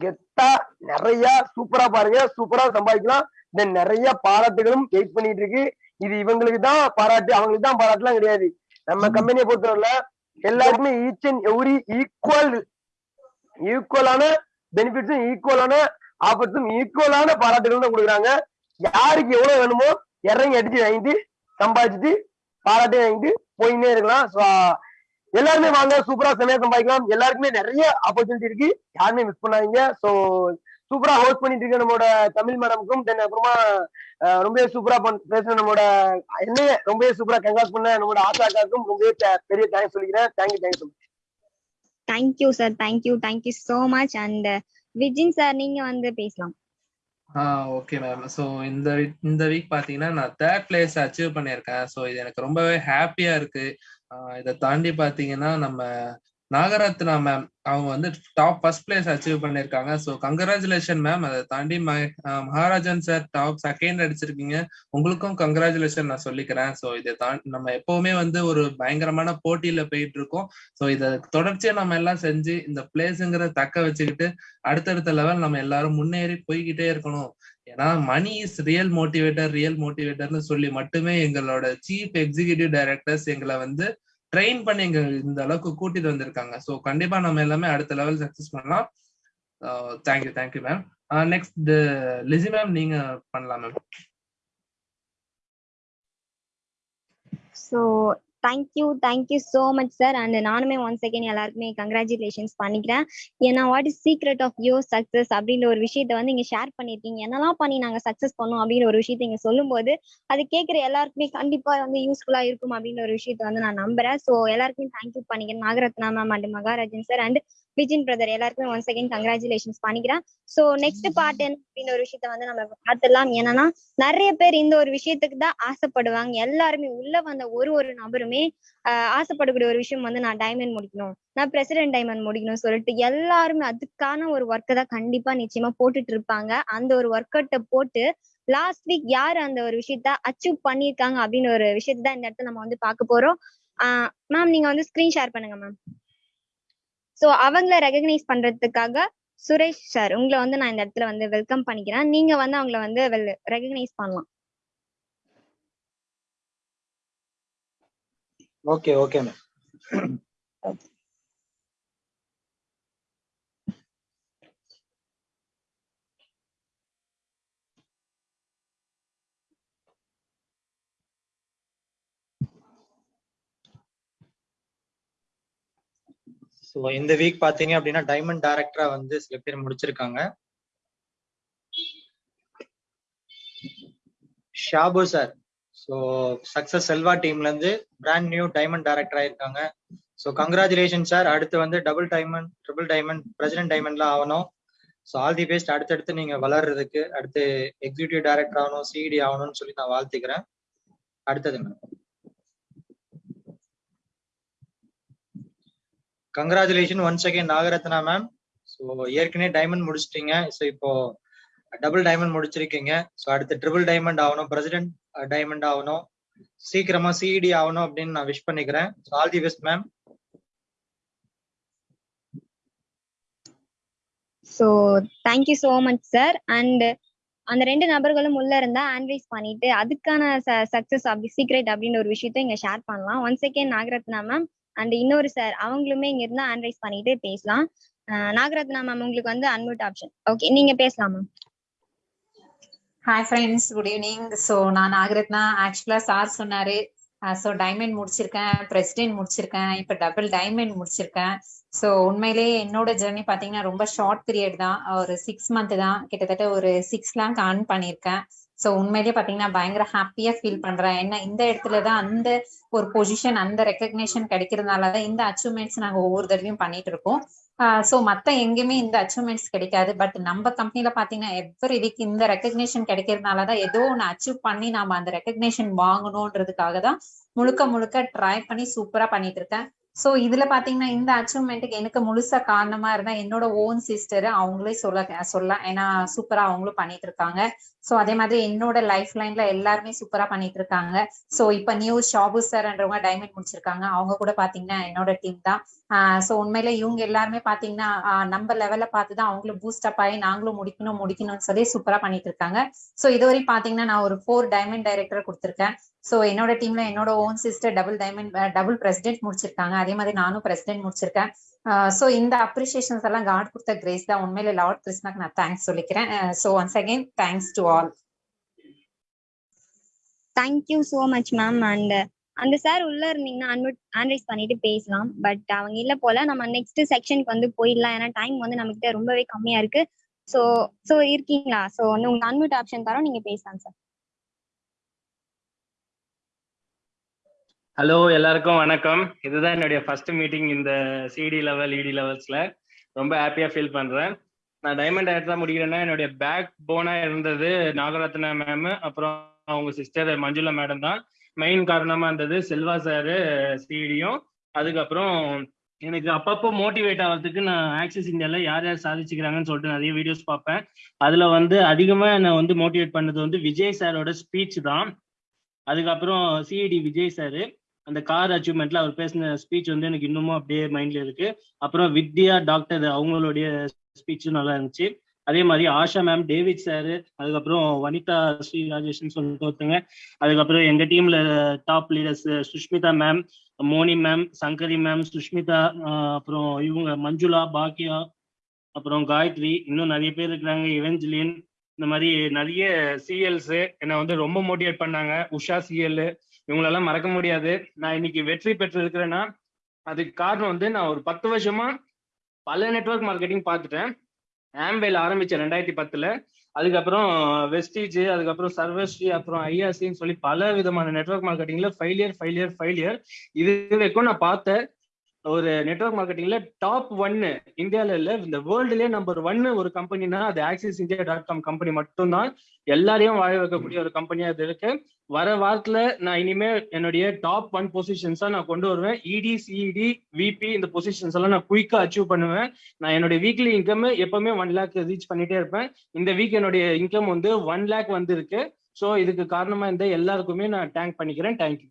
கெத்தா நிறைய சூப்பரா பாருங்க. சூப்பரா சம்பாதிக்கலாம். தென் நிறைய பாராட்டுகளும் வெயிட் பண்ணிட்டு இருக்கு. இது இவங்களுக்கு தான் பாராட்டு அவங்களுக்கு தான் பாராட்டுலாம் கிடையாது. நம்ம கம்பெனியை பொறுத்தவரையில எல்லாருக்குமே ஈச் அண்ட் எவ்ரி ஈக்குவல் ஈக்குவலான பெனிஃபிட்ஸும் ஈக்குவலான ஆஃபர்ஸும் ஈக்குவலான பாராட்டுகள் தான் கொடுக்குறாங்க. யாருக்கு எவ்வளவு வேணுமோ இறங்கி அடிச்சு வாங்கிட்டு சம்பாதிச்சுட்டு பாராட்டையும் வாங்கிட்டு போயின்னே இருக்கலாம். எல்லாருமே வாங்க சூப்பரா செமையா சம்பாதிக்கலாம். எல்லாருக்குமே நிறைய ஆப்பர்ச்சுனிட்டி இருக்கு. யாருமே மிஸ் பண்ணாதீங்க. ஸோ சூப்பரா ஹோஸ்ட் பண்ணிட்டு இருக்க நம்மளோட தமிழ் மேடமுக்கும் தென் அப்புறமா ரொம்பவே சூப்பரா பண் நம்மளோட என்னைய ரொம்பவே சூப்பரா கங்காஸ் பண்ண நம்மளோட ஆசாக்காருக்கும் ரொம்பவே பெரிய தேங்க்ஸ் சொல்லிக்கிறேன். Thank you thank you thank you sir thank you thank you so much and Vijin sir நீங்க வந்து பேசலாம். ஓகே மேம் ஸோ இந்த இந்த வீக் பார்த்தீங்கன்னா நான் தேர்ட் பிளேஸ் அச்சீவ் பண்ணியிருக்கேன். ஸோ இது எனக்கு ரொம்பவே ஹாப்பியா இருக்கு. இதை தாண்டி பார்த்தீங்கன்னா நம்ம நாகரத்னா மேம் அவங்க வந்து டாப் ஃபர்ஸ்ட் பிளேஸ் அச்சீவ் பண்ணியிருக்காங்க. ஸோ கங்க்ராச்சுலேஷன் மேம் அதை தாண்டி மகாராஜன் சார் டாப் செகண்ட் அடிச்சிருக்கீங்க. உங்களுக்கும் கங்க்ராச்சுலேஷன் நான் சொல்லிக்கிறேன். ஸோ இதை தாண்டி நம்ம எப்பவுமே வந்து ஒரு பயங்கரமான போட்டியில போயிட்டு இருக்கோம் ஸோ இதை தொடர்ச்சியா நம்ம எல்லாம் செஞ்சு இந்த பிளேஸுங்கிற தக்க வச்சுக்கிட்டு அடுத்தடுத்த லெவல் நம்ம எல்லாரும் முன்னேறி போய்கிட்டே இருக்கணும். ஏன்னா money is real motivator real மோட்டிவேட்டர்னு சொல்லி மட்டுமே எங்களோட சீஃப் எக்ஸிகியூட்டிவ் டைரக்டர்ஸ் எங்களை வந்து ட்ரெயின் பண்ணி எங்க இந்த அளவுக்கு கூட்டிட்டு வந்திருக்காங்க. ஸோ கண்டிப்பா நம்ம எல்லாமே அடுத்த லெவல் சக்சஸ் பண்ணலாம். Thank you thank you ma'am next Lissy ma'am நீங்க பண்ணலாம் ma'am so thank you thank you so much sir and நானுமே ஒன் செகண்ட் எல்லாருக்குமே கங்க்ராச்சுலேஷன்ஸ் பண்ணிக்கிறேன். ஏன்னா what is secret of your success அப்படின்ற ஒரு விஷயத்த வந்து இங்க ஷேர் பண்ணியிருக்கீங்க என்னெல்லாம் பண்ணி நாங்க சக்ஸஸ் பண்ணோம் அப்படின்ற ஒரு விஷயத்த இங்க சொல்லும்போது அது கேட்குற எல்லாருக்குமே கண்டிப்பா வந்து யூஸ்ஃபுல்லா இருக்கும் அப்படின்ற ஒரு விஷயத்த வந்து நான் நம்புறேன். ஸோ எல்லாருக்குமே தேங்க்யூ பண்ணிக்கிறேன். Nagaratna ma'am and Maharajan sir and Vijin brother எல்லாருக்குமே ஒன் செகண்ட் கங்க்ராச்சுலேஷன்ஸ் பண்ணிக்கிறேன். ஸோ நெக்ஸ்ட் பார்ட் என்ன அப்படின்னு ஒரு விஷயத்த வந்து நம்ம பார்த்துடலாம். என்னன்னா நிறைய பேர் இந்த ஒரு விஷயத்துக்கு தான் ஆசைப்படுவாங்க. எல்லாருமே உள்ள வந்த ஒரு ஒரு நபருமே ஆஹ் ஆசைப்படக்கூடிய ஒரு விஷயம் வந்து நான் டைமண்ட் முடிக்கணும். நான் பிரசிடென்ட் டைமண்ட் முடிக்கணும் சொல்லிட்டு எல்லாருமே அதுக்கான ஒரு ஒர்க்கை தான் கண்டிப்பா நிச்சயமா போட்டுட்டு இருப்பாங்க. அந்த ஒரு ஒர்க் அவுட்டை போட்டு லாஸ்ட் வீக் யார் அந்த ஒரு விஷயத்த அச்சீவ் பண்ணியிருக்காங்க அப்படின்னு ஒரு விஷயத்த இந்த இடத்துல நம்ம வந்து பார்க்க போறோம். ஆஹ் மேம் நீங்க வந்து ஸ்கிரீன் ஷேர் பண்ணுங்க மேம் ஸோ அவங்கள ரெகக்னைஸ் பண்றதுக்காக சுரேஷ் சார் உங்களை வந்து நான் இந்த இடத்துல வந்து வெல்கம் பண்ணிக்கிறேன். நீங்க வந்து அவங்கள வந்து ரெகக்னைஸ் பண்ணலாம். ஓகே ஓகே மேம் ஸோ இந்த வீக் பார்த்தீங்க அப்படின்னா டைமண்ட் டைரக்டரா வந்து சில பேர் முடிச்சிருக்காங்க. Shabu sir so success Selva டீம்ல இருந்து பிராண்ட் நியூ டைமண்ட் டைரக்டர் ஆயிருக்காங்க. ஸோ கங்க்ராச்சுலேஷன் சார் அடுத்து வந்து double diamond triple diamond president டைமண்ட்லாம் ஆகணும். ஸோ ஆல் தி பெஸ்ட் அடுத்தடுத்து நீங்க வளர்றதுக்கு அடுத்து எக்ஸிக்யூட்டிவ் டைரக்டர் ஆகணும் சிடி ஆகணும்னு சொல்லி நான் வாழ்த்துக்கிறேன். அடுத்தது ma'am congratulation once second Nagaratna ma'am so ஏற்கனவே டைமண்ட் முடிச்சிட்டீங்க. ஸோ இப்போ டபுள் டைமண்ட் முடிச்சிருக்கீங்க. ஸோ அடுத்து ட்ரிபிள் டைமண்ட் ஆகணும் பிரசிடென்ட் டைமண்ட் uh, ஆகணும் சீக்கிரமா சிஇடி ஆகணும் அப்படின்னு நான் விஷ் பண்ணிக்கிறேன். All the best ma'am so thank you so much sir and அந்த ரெண்டு நபர்களும் உள்ள இருந்தா ஆன்வைஸ் பண்ணிட்டு அதுக்கான சக்சஸ் அப்படி சீக்ரெட் அப்படின்னு ஒரு விஷயத்த இங்க ஷேர் பண்ணலாம். One second Nagaratna ma'am and இன்னொரு சார் அவங்களுமே இங்க இருந்தா ஆன்வைஸ் பண்ணிட்டு பேசலாம். நாகரத்னா மேம் உங்களுக்கு வந்து அன்மியூட் ஆப்ஷன் ஓகே நீங்க பேசலாம் ma'am hi friends good evening so நான் நாகரத்னா ஆக்சுவலா சார் சொன்னாரு. ஸோ டைமண்ட் முடிச்சிருக்கேன் பிரசிடென்ட் முடிச்சிருக்கேன் இப்போ டபுள் டைமண்ட் முடிச்சிருக்கேன். ஸோ உண்மையிலேயே என்னோட ஜெர்னி பார்த்தீங்கன்னா ரொம்ப ஷார்ட் பீரியட் தான். ஒரு சிக்ஸ் மந்த் தான். கிட்டத்தட்ட ஒரு சிக்ஸ் லேங்க் ஆர்ன் பண்ணியிருக்கேன் ஸோ உண்மையிலேயே பார்த்தீங்கன்னா பயங்கர ஹாப்பியா ஃபீல் பண்றேன். ஏன்னா இந்த இடத்துல தான் அந்த ஒரு பொசிஷன் அந்த ரெக்கக்னேஷன் கிடைக்கிறதுனால தான் இந்த அச்சீவ்மெண்ட்ஸ் நாங்கள் ஒவ்வொரு தடவையும் பண்ணிட்டு இருக்கோம். ஸோ மத்த எங்கேயுமே இந்த அச்சீவ்மெண்ட்ஸ் கிடைக்காது. பட் நம்ம கம்பெனில பாத்தீங்கன்னா எவ்ரி வீக் இந்த ரெக்கக்னேஷன் கிடைக்கிறதுனால தான் ஏதோ ஒன்று அச்சீவ் பண்ணி நாம அந்த ரெக்கக்னேஷன் வாங்கணுன்றதுக்காக தான் முழுக்க முழுக்க ட்ரை பண்ணி சூப்பரா பண்ணிட்டு இருக்கேன். சோ இதுல பாத்தீங்கன்னா இந்த அச்சீவ்மெண்ட்டுக்கு எனக்கு முழுசா காரணமா இருந்தா என்னோட ஓன் சிஸ்டர் அவங்களே சொல்ல சொல்லலாம் ஏன்னா சூப்பரா அவங்களும் பண்ணிட்டு இருக்காங்க. சோ அதே மாதிரி என்னோட லைஃப் லைன்ல எல்லாருமே சூப்பரா பண்ணிட்டு இருக்காங்க சோ இப்ப நியூ ஷாபு சார்ன்றவங்க டைமண்ட் முடிச்சிருக்காங்க. அவங்க கூட பாத்தீங்கன்னா என்னோட டீம் தான். சோ உண்மையில இவங்க எல்லாருமே பாத்தீங்கன்னா நம்ம லெவல்ல பார்த்துதான் அவங்களும் பூஸ்ட் அப் ஆகி நாங்களும் முடிக்கணும் முடிக்கணும்னு சொல்லி சூப்பரா பண்ணிட்டு இருக்காங்க சோ இதுவரை பாத்தீங்கன்னா நான் ஒரு ஃபோர் டைமண்ட் டைரக்டர் கொடுத்துருக்கேன். சோ என்னோட டீம்ல என்னோட own sister double diamond double president முடிச்சிருக்காங்க. அதே மாதிரி நானும் பிரசிடென்ட் முடிச்சிருக்கேன். சோ இந்த அப்ரிசியேஷன்ஸ் எல்லாம் காட் கொடுத்த கிரேஸ் தான். உண்மையில லார்ட் கிருஷ்ணாக்கு நான் தேங்க்ஸ் சொல்லிக்கிறேன். So once again thanks to all thank you so much ma'am and அந்த சார் உள்ள இருந்தீங்கன்னா அன்மியூட் ஆன்ரைஸ் பண்ணிட்டு பேசலாம். பட் அவங்க இல்ல போல நம்ம நெக்ஸ்ட் செக்ஷனுக்கு வந்து போயிடலாம். ஏன்னா டைம் வந்து நம்ம கிட்ட ரொம்பவே கம்மியா இருக்கு. ஸோ ஸோ இருக்கீங்களா? ஸோ வந்து உங்களுக்கு அன்மியூட் ஆப்ஷன் தரோம். நீங்க பேசலாம் சார் ஹலோ எல்லாருக்கும் வணக்கம். இதுதான் என்னுடைய ஃபர்ஸ்ட் மீட்டிங் இந்த சிடி லெவல் இடி லெவல்ஸ்ல ரொம்ப ஹாப்பியா ஃபீல் பண்றேன். நான் டைமண்ட் ஆயிரத்தா முடிக்கிறேன்னா என்னுடைய பேக் போனா இருந்தது நாகரத்னா மேம் அப்புறம் அவங்க சிஸ்டர் மஞ்சுளா மேடம் தான். மெயின் காரணமா இருந்தது செல்வா சாரு சிடியும் அதுக்கப்புறம் எனக்கு அப்பப்போ மோட்டிவேட் ஆகிறதுக்கு நான் ஆக்சிஸ் இந்தியாவில் யார் யார் சாதிச்சுக்கிறாங்கன்னு சொல்லிட்டு நிறைய வீடியோஸ் பார்ப்பேன். அதில் வந்து அதிகமாக என்னை வந்து மோட்டிவேட் பண்ணது வந்து விஜய் சாரோட ஸ்பீச் தான். அதுக்கப்புறம் சிஇடி விஜய் சார் அந்த கார் அச்சீவ்மெண்ட்ல அவர் பேசின ஸ்பீச் வந்து எனக்கு இன்னமும் அப்படியே மைண்ட்ல இருக்கு. அப்புறம் வித்யா டாக்டர் அவங்களுடைய ஸ்பீச்சும் நல்லா இருந்துச்சு. அதே மாதிரி ஆஷா மேம் டேவிட் சார் அதுக்கப்புறம் வனிதா ஸ்ரீ ராஜேஷ்னு சொல்லிட்டு ஒருத்தங்க. அதுக்கப்புறம் எங்க டீம்ல top leaders Sushmita ma'am Moni ma'am Shankari ma'am Sushmita அப்புறம் இவங்க மஞ்சுளா பாக்கியா அப்புறம் காயத்ரி இன்னும் நிறைய பேர் இருக்கிறாங்க. இவெஞ்சலின் இந்த மாதிரி நிறைய சிஎல்ஸ் என்னை வந்து ரொம்ப மோட்டிவேட் பண்ணாங்க. உஷா சிஎல் இவங்களெல்லாம் மறக்க முடியாது. நான் இன்னைக்கு வெற்றி பெற்று இருக்கிறேன்னா அதுக்கு காரணம் வந்து நான் ஒரு பத்து வருஷமா பல நெட்வொர்க் மார்க்கெட்டிங் பார்த்துட்டேன். ஆம்பேல ஆரம்பிச்சேன் ரெண்டாயிரத்தி பத்துல. அதுக்கப்புறம் வெஸ்டீஜ் அதுக்கப்புறம் சர்வஸ்ரீ அப்புறம் ஐஆர்சின்னு சொல்லி பல விதமான நெட்வொர்க் மார்க்கெட்டிங்ல ஃபெயிலியர் ஃபெயிலியர் ஃபெயிலியர் இது வரைக்கும் நான் பார்த்த ஒரு நெட்வொர்க் மார்க்கெட்டிங்ல டாப் ஒன்னு இந்தியால இல்ல இந்த வேர்ல்டுலயே நம்பர் ஒன்னு ஒரு கம்பெனினா அது Axis India dot com company மட்டும்தான். எல்லாரையும் வாழ வைக்கக்கூடிய ஒரு கம்பெனியா அது இருக்கு. வர வாரத்துல நான் இனிமே என்னுடைய டாப் ஒன் பொசிஷன்ஸா நான் கொண்டு வருவேன். இடி சிஇடி விபி இந்த பொசிஷன்ஸ் எல்லாம் நான் குயிக்கா அச்சீவ் பண்ணுவேன். நான் என்னுடைய வீக்லி இன்கம் எப்பவுமே ஒன் லேக் ரீச் பண்ணிட்டே இருப்பேன். இந்த வீக் என்னுடைய இன்கம் வந்து ஒன் லேக் வந்து இருக்கு ஸோ இதுக்கு காரணமா இந்த எல்லாருக்குமே நான் டேங்க் பண்ணிக்கிறேன். Thank you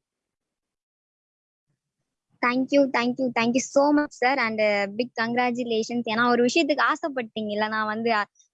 thank you thank you thank you so much sir and big congratulations ஏன்னா ஒரு விஷயத்துக்கு ஆசைப்பட்டீங்கல்ல நான் வந்து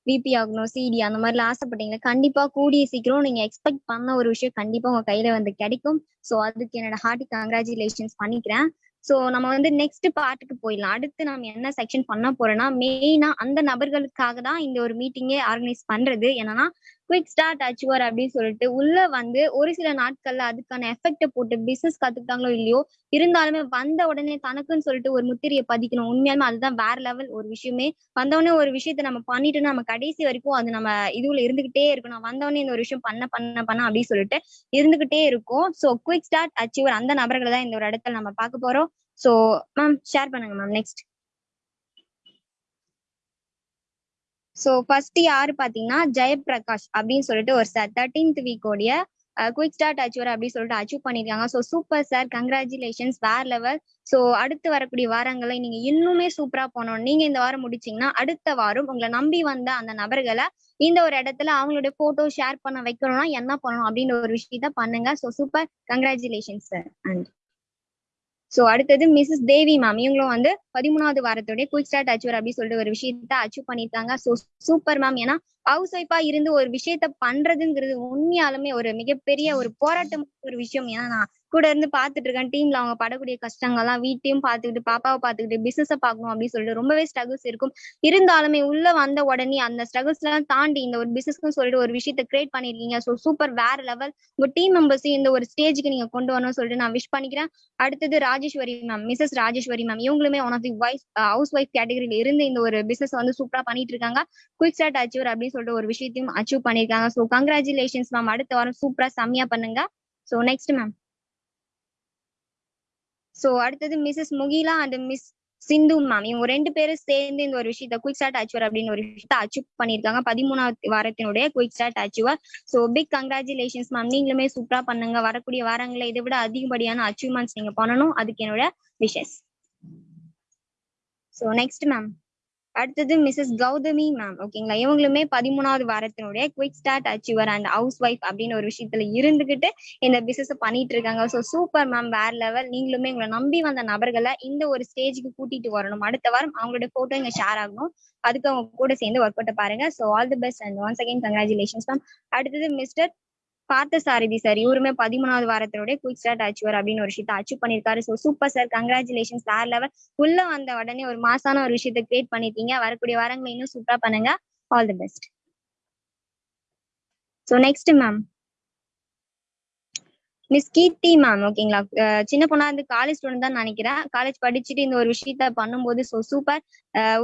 விபி ஆகணும் சிடி அந்த மாதிரிலாம் ஆசைப்பட்டீங்களா கண்டிப்பா கூடிய சீக்கிரம் நீங்க எக்ஸ்பெக்ட் பண்ண ஒரு விஷயம் கண்டிப்பா உங்க கையில வந்து கிடைக்கும். ஸோ அதுக்கு என்னோட ஹார்ட்டி கங்க்ராச்சுலேஷன்ஸ் பண்ணிக்கிறேன். ஸோ நம்ம வந்து நெக்ஸ்ட் பார்ட்டுக்கு போயிடலாம். அடுத்து நம்ம என்ன செக்ஷன் பண்ண போறோம்னா மெயினா அந்த நபர்களுக்காக தான் இந்த ஒரு மீட்டிங்கே ஆர்கனைஸ் பண்றது. என்னன்னா குவிக் ஸ்டார்ட் அச்சுவர் அப்படின்னு சொல்லிட்டு உள்ள வந்து ஒரு சில நாட்கள்ல அதுக்கான எஃபெக்ட போட்டு பிசினஸ் கத்துக்கிட்டாங்களோ இல்லையோ இருந்தாலுமே வந்த உடனே தனக்குன்னு சொல்லிட்டு ஒரு முத்திரையை பதிக்கணும். உண்மையாலுமே அதுதான் வேற லெவல் ஒரு விஷயமே. வந்தவொடனே ஒரு விஷயத்த நம்ம பண்ணிட்டு நம்ம கடைசி வரைக்கும் அது நம்ம இதுல இருந்துகிட்டே இருக்கணும். வந்தவொடனே இந்த ஒரு விஷயம் பண்ண பண்ண பண்ண அப்படின்னு சொல்லிட்டு இருந்துகிட்டே இருக்கும். ஸோ குவிக் ஸ்டார்ட் அச்சீவர் அந்த நபர்களை தான் இந்த ஒரு இடத்துல நம்ம பார்க்க போறோம். ஸோ மேம் ஷேர் பண்ணுங்க மேம் நெக்ஸ்ட் ஸோ ஃபர்ஸ்ட் யாரு பாத்தீங்கன்னா ஜெயபிரகாஷ் அப்படின்னு சொல்லிட்டு ஒரு சார் தேர்ட்டீன்த் வீக்கோடைய குயிக் ஸ்டார்ட் அச்சீவர் அப்படின்னு சொல்லிட்டு அச்சீவ் பண்ணிருக்காங்க ஸோ சூப்பர் சார் கங்க்ராச்சுலேஷன்ஸ் வேற லெவல் ஸோ அடுத்து வரக்கூடிய வாரங்களை நீங்க இன்னுமே சூப்பரா போனோம் நீங்க இந்த வாரம் முடிச்சீங்கன்னா அடுத்த வாரம் உங்களை நம்பி வந்த அந்த நபர்களை இந்த ஒரு இடத்துல அவங்களுடைய போட்டோ ஷேர் பண்ண வைக்கணும்னா என்ன பண்ணணும் அப்படின்ற ஒரு விஷயத்த பண்ணுங்க. So super congratulations sir and so அடுத்தது மிஸ்ஸஸ் தேவி மேம் இவங்களும் வந்து பதிமூணாவது வாரத்தோடய குயிக் ஸ்டார்ட் அச்சீவர் அப்படின்னு சொல்லிட்டு ஒரு விஷயத்த அச்சீவ் பண்ணியிருக்காங்க ஸோ சூப்பர் மேம் ஏன்னா ஹவுஸ் ஒய்ஃபா இருந்து ஒரு விஷயத்த பண்றதுங்கிறது உண்மையாலுமே ஒரு மிகப்பெரிய ஒரு போராட்டம் ஒரு விஷயம். ஏன்னா நான் கூட இருந்து பாத்துட்டு இருக்கேன். டீம்ல அவங்க படக்கூடிய கஷ்டங்கள்லாம் வீட்டையும் பாத்துக்கிட்டு பாப்பாவை பாத்துக்கிட்டு பிசினஸ பாக்கணும் அப்படின்னு சொல்லிட்டு ரொம்பவே ஸ்ட்ரகிள்ஸ் இருக்கும். இருந்தாலுமே உள்ள வந்த உடனே அந்த ஸ்ட்ரகிள்ஸ் எல்லாம் தாண்டி இந்த ஒரு பிசினஸ்க்கு சொல்லிட்டு ஒரு விஷயத்த கிரியேட் பண்ணிருக்கீங்க. ஸோ சூப்பர் வேற லெவல் உங்க டீம் மெம்பர்ஸையும் இந்த ஒரு ஸ்டேஜுக்கு நீங்க கொண்டு வரணும்னு சொல்லிட்டு நான் விஷ் பண்ணிக்கிறேன். அடுத்தது Rajeswari ma'am Mrs Rajeswari ma'am இவங்களுமே one of the wise housewife கேட்டகரியில இருந்து இந்த ஒரு பிசினஸ் வந்து சூப்பரா பண்ணிட்டு இருக்காங்க. குயிக் ஸ்டார்ட் அச்சீவர் அப்படின்னு சொல்லிட்டு ஒரு விஷயத்தையும் அச்சீவ் பண்ணிருக்காங்க. ஸோ கங்க்ராச்சுலேஷன்ஸ் மேம் அடுத்த வாரம் சூப்பரா செம்மையா பண்ணுங்க. ஸோ நெக்ஸ்ட் மேம் ஸோ அடுத்தது Mrs Mukila and miss Sindhu ma'am இவங்க ரெண்டு பேரும் சேர்ந்து இந்த ஒரு விஷயத்த குயிக் ஸ்டார்ட் அச்சீவர் அப்படின்னு ஒரு விஷயத்த அச்சீவ் பண்ணியிருக்காங்க. பதிமூணாவது வாரத்தினுடைய quick start achiever so big congratulations ma'am நீங்களுமே சூப்பரா பண்ணுங்க. வரக்கூடிய வாரங்களை இதை விட அதிகப்படியான அச்சீவ்மெண்ட்ஸ் நீங்க பண்ணணும். அதுக்கு என்னோட விஷஸ் ஸோ நெக்ஸ்ட் மேம் அடுத்தது மிஸ்ஸஸ் கௌதமி மேம் ஓகேங்களா இவங்களுமே பதிமூணாவது வாரத்தினுடைய quick start achiever and housewife அப்படின்னு ஒரு விஷயத்துல இருந்துகிட்டு இந்த பிசினஸ் பண்ணிட்டு இருக்காங்க. ஸோ சூப்பர் மேம் வேற லெவல் நீங்களுமே உங்களை நம்பி வந்த நபர்களை இந்த ஒரு ஸ்டேஜுக்கு கூட்டிட்டு வரணும். அடுத்த வாரம் அவங்களோட போட்டோ இங்க ஷேர் ஆகணும். அதுக்கு அவங்க கூட சேர்ந்து ஒர்க் அவுட்டை பாருங்க. So all the best and once again congratulations ma'am அடுத்தது மிஸ்டர் பார்த்த சாரதி சார் இவருமே பதிமூணாவது வாரத்தினுடைய குயிக் ஸ்டார்ட் அச்சுவர் அப்படின்னு ஒரு விஷயத்த அச்சீவ் பண்ணிருக்காரு so super sir congratulation sir level உள்ள வந்த உடனே ஒரு மாசான ஒரு விஷயத்த கிரியேட் பண்ணிருக்கீங்க வரக்கூடிய வாரங்களை இன்னும் சூப்பரா பண்ணுங்க. All the best so next ma'am miss Keerthi ma'am ஓகேங்களா சின்ன பொண்ணா இருந்து காலேஜ் ஸ்டூடெண்ட் தான் நினைக்கிறேன். காலேஜ் படிச்சுட்டு இந்த ஒரு விஷயத்த பண்ணும்போது ஸோ சூப்பர்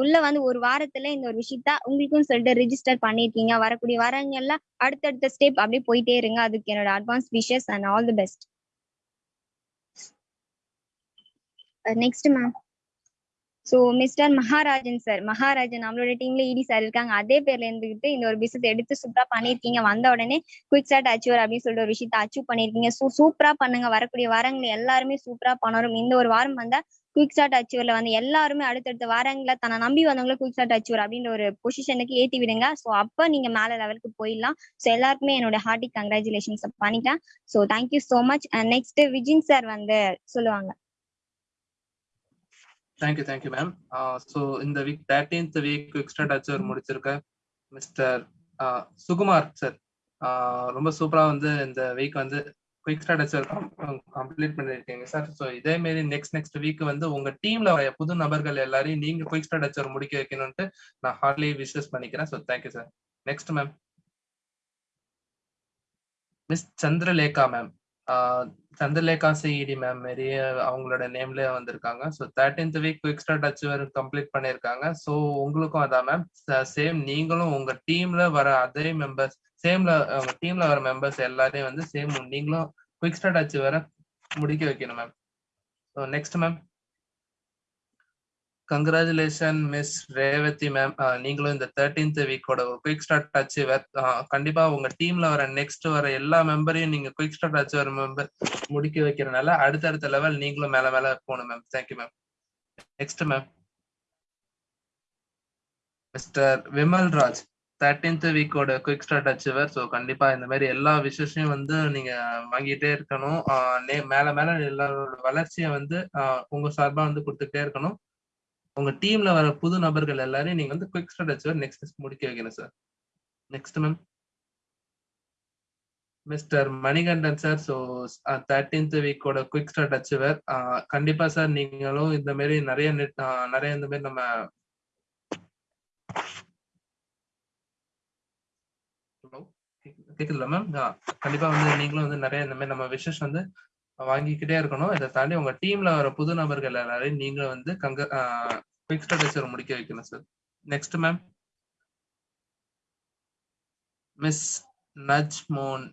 உள்ள வந்து ஒரு வாரத்துல இந்த ஒரு விஷயத்த உங்களுக்கும் சொல்லிட்டு ரிஜிஸ்டர் பண்ணிருக்கீங்க. வரக்கூடிய வாரங்கள்ல அடுத்தடுத்த ஸ்டெப் அப்படியே போயிட்டே இருங்க. அதுக்கு என்னோட advance wishes and all the best next ma'am so Mr Maharajan sir Maharajan நம்மளோட டீம்ல இடி சார் இருக்காங்க. அதே பேர்ல இருந்துகிட்டு இந்த ஒரு பிசினஸ் எடுத்து சூப்பரா பண்ணிருக்கீங்க. வந்த உடனே குயிக் ஸ்டார்ட் அச்சீவர் அப்படின்னு சொல்லிட்டு ஒரு விஷயத்த அச்சீவ் பண்ணிருக்கீங்க. ஸோ சூப்பரா பண்ணுங்க. வரக்கூடிய வாரங்கள் எல்லாருமே சூப்பரா பண்ணணும். இந்த ஒரு வாரம் வந்தா குயிக் ஸ்டார்ட் அச்சீவர்ல வந்து எல்லாருமே அடுத்தடுத்த வாரங்கள தன்னை நம்பி வந்தவங்கள குயிக் ஸ்டார்ட் அச்சீவர் அப்படின்ற ஒரு பொசிஷனுக்கு ஏத்தி விடுங்க. ஸோ அப்ப நீங்க மேல லெவலுக்கு போயிடலாம். ஸோ எல்லாருக்குமே என்னோட ஹார்ட்டி கங்க்ராச்சுலேஷன்ஸ் பண்ணிட்டேன் so thank you so much next Vijin sir வந்து சொல்லுவாங்க. Thank you thank you ma'am so இந்த week thirteenth week extra toucher முடிச்சிருக்க. Mister Sukumar sir ரொம்ப சூப்பரா வந்து இந்த வீக் வந்து குயிக் ஸ்டார்ட் அச்சீவர் கம்ப்ளீட் பண்ணிருக்கீங்க சார் ஸோ இதே மாதிரி நெக்ஸ்ட் நெக்ஸ்ட் வீக் வந்து உங்க டீம்ல வர புது நபர்கள் எல்லாரையும் நீங்க குயிக் ஸ்டார்ட் அச்சீவர் முடிக்க வைக்கணும்ட்டு நான் ஹார்ட்லி விஷஸ் பண்ணிக்கிறேன். So thank you sir next ma'am miss Chandralekha ma'am Chandralekha CED ma'am மாரி அவங்களோட நேம்ல வந்திருக்காங்க. So thirteenth week extra touch achiever complete பண்ணியிருக்காங்க ஸோ உங்களுக்கும் அதான் மேம் சேம் நீங்களும் உங்க டீம்ல வர அதே மெம்பர்ஸ் சேம்ல உங்க டீம்ல வர மெம்பர்ஸ் எல்லாரையும் வந்து சேம் நீங்களும் குயிக் ஸ்டார்ட் அச்சீவரை முடிக்க வைக்கணும் ma'am so next ma'am congratulation miss Revathi ma'am நீங்களும் இந்த தேர்ட்டீன்த் வீக்கோட ஒரு குயிக் ஸ்டார்ட் ஆச்சு கண்டிப்பா உங்க டீம்ல வர நெக்ஸ்ட் வர எல்லா மெம்பரையும் நீங்க குயிக் ஸ்டார்ட் அச்சீவர் மெம்பர் முடிக்க வைக்கிறனால அடுத்தடுத்த லெவல் நீங்களும் மேல மேல போகணும் ma'am thank you ma'am next ma'am Mr Vimal Raj thirteenth வீக்கோட quick start achiever so கண்டிப்பா இந்த மாதிரி எல்லா விஷயத்தையும் வந்து நீங்க வாங்கிட்டே இருக்கணும். Uh, மேல மேல எல்லாரோட வளர்ச்சியை வந்து uh, உங்க சார்பா வந்து கொடுத்துட்டே இருக்கணும். உங்க டீம்ல வர புது நபர்கள் எல்லாரையும் நீங்க வந்து குவிக் ஸ்டார்ட் அச்சீவர் நெக்ஸ்ட் முடிக்க வைக்கணும் sir next ma'am Mr Manikandan sir so thirteenth வீக்கோட quick start achiever கண்டிப்பா சார் நீங்களும் இந்த மாதிரி நிறைய நெட் uh, நிறைய இந்த மாதிரி நம்ம கேக்குதுல மேம் கண்டிப்பா வந்து நீங்களும் வந்து நிறைய இந்த மாதிரி நம்ம விஷஸ் வந்து வாங்கிக்கிட்டே இருக்கணும். இதை தாண்டி உங்க டீம்ல வர புது நபர்கள் எல்லாரையும் நீங்களும் வந்து கங்க uh, குயிக் ஸ்டார்ட் முடிக்க வைக்கணும் sir next ma'am miss Najmon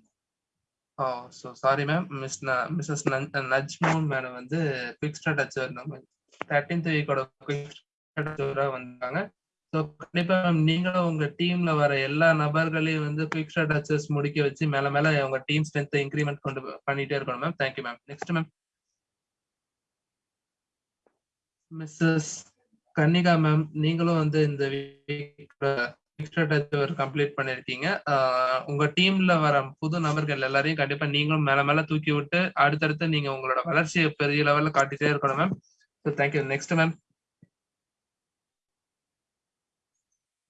oh so sorry ma'am miss Mrs Najmon madam வந்து குயிக் டச் அச்சீவர் தேர்ட்டீன்த் வீக்கோட வந்தாங்க. ஸோ கண்டிப்பா நீங்களும் உங்க டீம்ல வர எல்லா நபர்களையும் வந்து குயிக் டச்சஸ் முடிக்க வச்சு மேல மேல உங்க டீம் ஸ்ட்ரென்த் இன்க்ரிமெண்ட் கொண்டு பண்ணிட்டே இருக்கணும் ma'am thank you ma'am next ma'am Mrs Kannika ma'am நீங்களும் வந்து இந்த கம்ப்ளீட் பண்ணிருக்கீங்க. உங்க டீம்ல வர புது நபர்கள் எல்லாரையும் கண்டிப்பா நீங்களும் மேல மேல தூக்கி விட்டு அடுத்தடுத்து நீங்க உங்களோட வளர்ச்சியை பெரிய லெவல்ல காட்டிட்டே இருக்கணும் ma'am so thank you next ma'am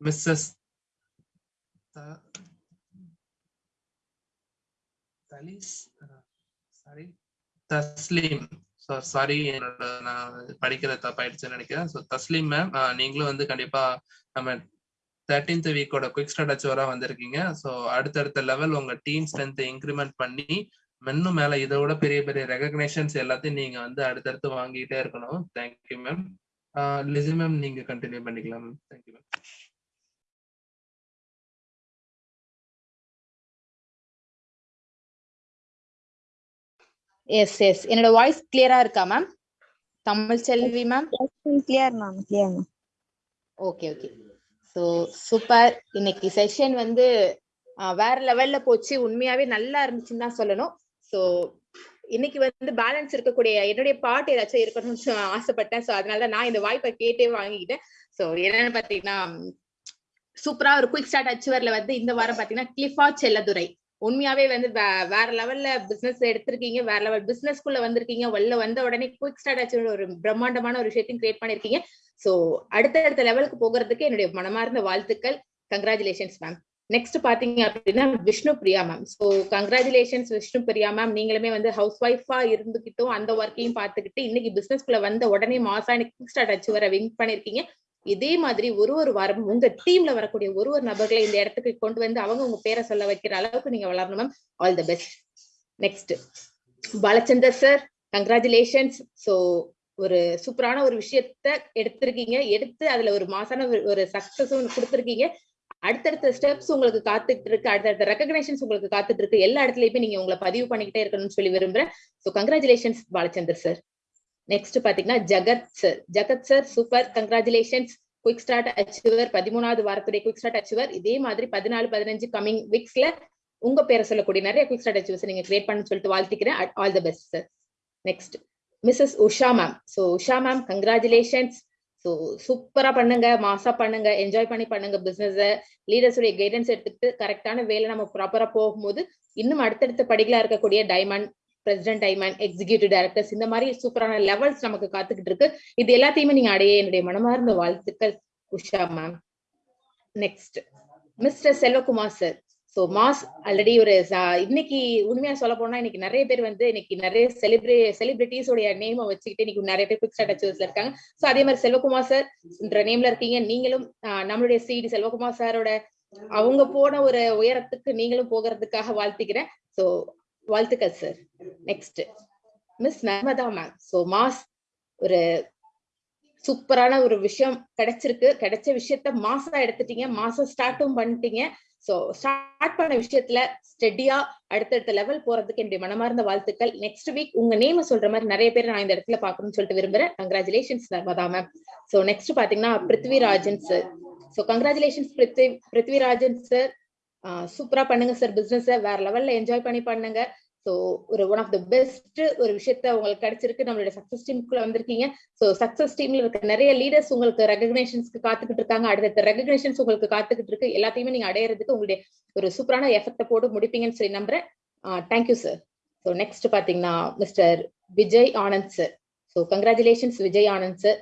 Mrs sorry Tasleem. Sorry என்னோட நான் படிக்கிற தப்பாயிடுச்சுன்னு நினைக்கிறேன். ஸோ தஸ்லீம் மேம் நீங்களும் வந்து கண்டிப்பா நம்ம தேர்ட்டீன்த் வீக்கோட குயிக் ஸ்டார்ட் அச்சுவரா வந்திருக்கீங்க. ஸோ அடுத்தடுத்த லெவல் உங்க டீம் ஸ்ட்ரென்த் இன்க்ரிமெண்ட் பண்ணி இன்னும் மேல இதை விட பெரிய பெரிய ரெகக்னேஷன்ஸ் எல்லாத்தையும் நீங்க வந்து அடுத்தடுத்து வாங்கிட்டே இருக்கணும். Thank you ma'am Lissy ma'am நீங்க கண்டினியூ பண்ணிக்கலாம் ma'am thank you ma'am yes yes என்னோட வாய்ஸ் கிளியரா இருக்கா ma'am Tamil Selvi ma'am clear ma'am clear ma'am okay okay so super இன்னைக்கு செஷன் வந்து வேற லெவல்ல போச்சு. உண்மையாவே நல்லா இருந்துச்சுன்னு தான் சொல்லணும். ஸோ இன்னைக்கு வந்து பேலன்ஸ் இருக்கக்கூடிய என்னுடைய பாட்டு ஏதாச்சும் இருக்கணும்னு ஆசைப்பட்டேன். ஸோ அதனால நான் இந்த வாய்ப்பை கேட்டே வாங்கிக்கிட்டேன். ஸோ என்னன்னு பாத்தீங்கன்னா சூப்பரா ஒரு குயிக் ஸ்டார்ட் அச்சுவர்ல வந்து இந்த வாரம் பாத்தீங்கன்னா கிளிஃபா செல்லதுரை. உண்மையாவே வந்து வேற லெவல்ல பிசினஸ் எடுத்திருக்கீங்க வேற லெவல் பிசினஸ்க்குள்ள வந்திருக்கீங்க உள்ள வந்த உடனே குயிக் ஸ்டார்ட் ஆச்சு ஒரு பிரம்மாண்டமான ஒரு விஷயத்தையும் கிரியேட் பண்ணிருக்கீங்க. சோ அடுத்தடுத்த லெவலுக்கு போகிறதுக்கு என்னுடைய மனமார்ந்த வாழ்த்துக்கள். கங்க்ராச்சுலேஷன்ஸ் மேம் நெக்ஸ்ட் பாத்தீங்க அப்படின்னா Vishnu Priya ma'am so congratulations Vishnu Priya ma'am நீங்களுமே வந்து ஹவுஸ் ஒய்ஃபா இருந்துகிட்டும் அந்த ஒர்க்கையும் பார்த்துக்கிட்டு இன்னைக்கு பிசினஸ்க்குள்ள வந்த உடனே மாசா குயிக் ஸ்டார்ட் அச்சு வர வின் பண்ணிருக்கீங்க. இதே மாதிரி ஒரு ஒரு வாரம் உங்க டீம்ல வரக்கூடிய ஒரு ஒரு நபர்களை இந்த இடத்துக்கு கொண்டு வந்து அவங்க உங்க பேரை சொல்ல வைக்கிற அளவுக்கு நீங்க வளரணும் ma'am all the best next Balachandar sir congratulations so ஒரு சூப்பரான ஒரு விஷயத்த எடுத்திருக்கீங்க. எடுத்து அதுல ஒரு மாசான ஒரு சக்சஸும் கொடுத்துருக்கீங்க. அடுத்தடுத்த ஸ்டெப்ஸ் உங்களுக்கு காத்துட்டு இருக்கு. அடுத்தடுத்த ரெக்கக்னேஷன்ஸ் உங்களுக்கு காத்துட்டு இருக்கு. எல்லா இடத்துலயுமே நீங்க உங்களை பதிவு பண்ணிக்கிட்டே இருக்கணும்னு சொல்லி விரும்புறேன். ஸோ கங்க்ராச்சுலேஷன்ஸ் பாலச்சந்தர் சார் நெக்ஸ்ட் பாத்தீங்கன்னா Jagath sir Jagath sir super congratulations quick start achiever பதிமூணாவது வாரத்துடைய குயிக் ஸ்டார்ட் அச்சுவர் இதே மாதிரி பதினாலு பதினஞ்சு கமிங் வீக்ஸ்ல உங்க பேரை சொல்லக்கூடிய நிறைய குயிக் ஸ்டார்ட் அச்சுவர்ஸ் நீங்க கிரியேட் பண்ணு சொல்லிட்டு வாழ்த்திக்கிறேன். All the best sir next Mrs Usha ma'am so Usha ma'am congratulations so சூப்பரா பண்ணுங்க. மாசா பண்ணுங்க. என்ஜாய் பண்ணி பண்ணுங்க பிசினஸ் லீடர்ஸுடைய கைடன்ஸ் எடுத்துட்டு கரெக்டான வேலை நம்ம ப்ராப்பரா போகும்போது இன்னும் அடுத்தடுத்த படிகளா இருக்கக்கூடிய டைமண்ட் பிரசிடென்ட் ஐமேன் எக்ஸிகியூட்டிவ் டைரக்டர்ஸ் இந்த மாதிரி சூப்பரான லெவல்ஸ் நமக்கு காத்துக்கிட்டு இருக்கு. இது எல்லாத்தையுமே நீங்க அடைய என்னுடைய மனமார்ந்த வாழ்த்துக்கள் Usha ma'am next Mr Selvakumar sir so mass already ஒரு இன்னைக்கு உண்மையா சொல்ல போனா இன்னைக்கு நிறைய பேர் வந்து இன்னைக்கு நிறைய செலிபிரே செலிபிரிட்டிஸோடைய நேமை வச்சுக்கிட்டு இன்னைக்கு நிறைய பேர் குவிக் ஸ்டார்ட் இருக்காங்க. ஸோ அதே மாதிரி செல்வகுமார் சார் என்ற நேம்ல இருக்கீங்க. நீங்களும் நம்மளுடைய சிடி செல்வகுமார் சாரோட அவங்க போன ஒரு உயரத்துக்கு நீங்களும் போகிறதுக்காக வாழ்த்துக்கிறேன். ஸோ வாழ்த்துக்கள் sir next miss Narmada ma'am so mass ஒரு சூப்பரான ஒரு விஷயம் கிடைச்சிருக்கு. கிடைச்ச விஷயத்த மாசா எடுத்துட்டீங்க. மாசம் ஸ்டார்ட்டும் பண்ணிட்டீங்க. சோ ஸ்டார்ட் பண்ண விஷயத்துல ஸ்டெடியா அடுத்தடுத்த லெவல் போறதுக்கு என்னுடைய மனமார்ந்த வாழ்த்துக்கள். நெக்ஸ்ட் வீக் உங்க நேம சொல்ற மாதிரி நிறைய பேர் நான் இந்த இடத்துல பாக்கணும்னு சொல்லிட்டு விரும்புறேன். Congratulations Narmada ma'am so next பாத்தீங்கன்னா Prithvirajan sir so congratulations Prithvi Prithvirajan sir சூப்பரா பண்ணுங்க சார் பிசினஸ் வேற லெவல்ல என்ஜாய் பண்ணி பண்ணுங்க. ஸோ ஒரு ஒன் ஆஃப் த பெஸ்ட் ஒரு விஷயத்த உங்களுக்கு கிடைச்சிருக்கு. நம்மளுடைய சக்சஸ் டீமுக்குள்ள வந்திருக்கீங்க. ஸோ சக்சஸ் டீம்ல இருக்க நிறைய லீடர்ஸ் உங்களுக்கு ரெகக்னேஷன்ஸ்க்கு காத்துக்கிட்டு இருக்காங்க. அடுத்த ரெகக்னேஷன்ஸ் உங்களுக்கு காத்துக்கிட்டு இருக்கு. எல்லாத்தையுமே நீங்க அடையறதுக்கு உங்களுடைய ஒரு சூப்பரான எஃபெக்ட போட்டு முடிப்பீங்கன்னு சொல்லி நம்புறேன். Thank you sir so next பாத்தீங்கன்னா Mr Vijay Anand sir so congratulations Vijay Anand sir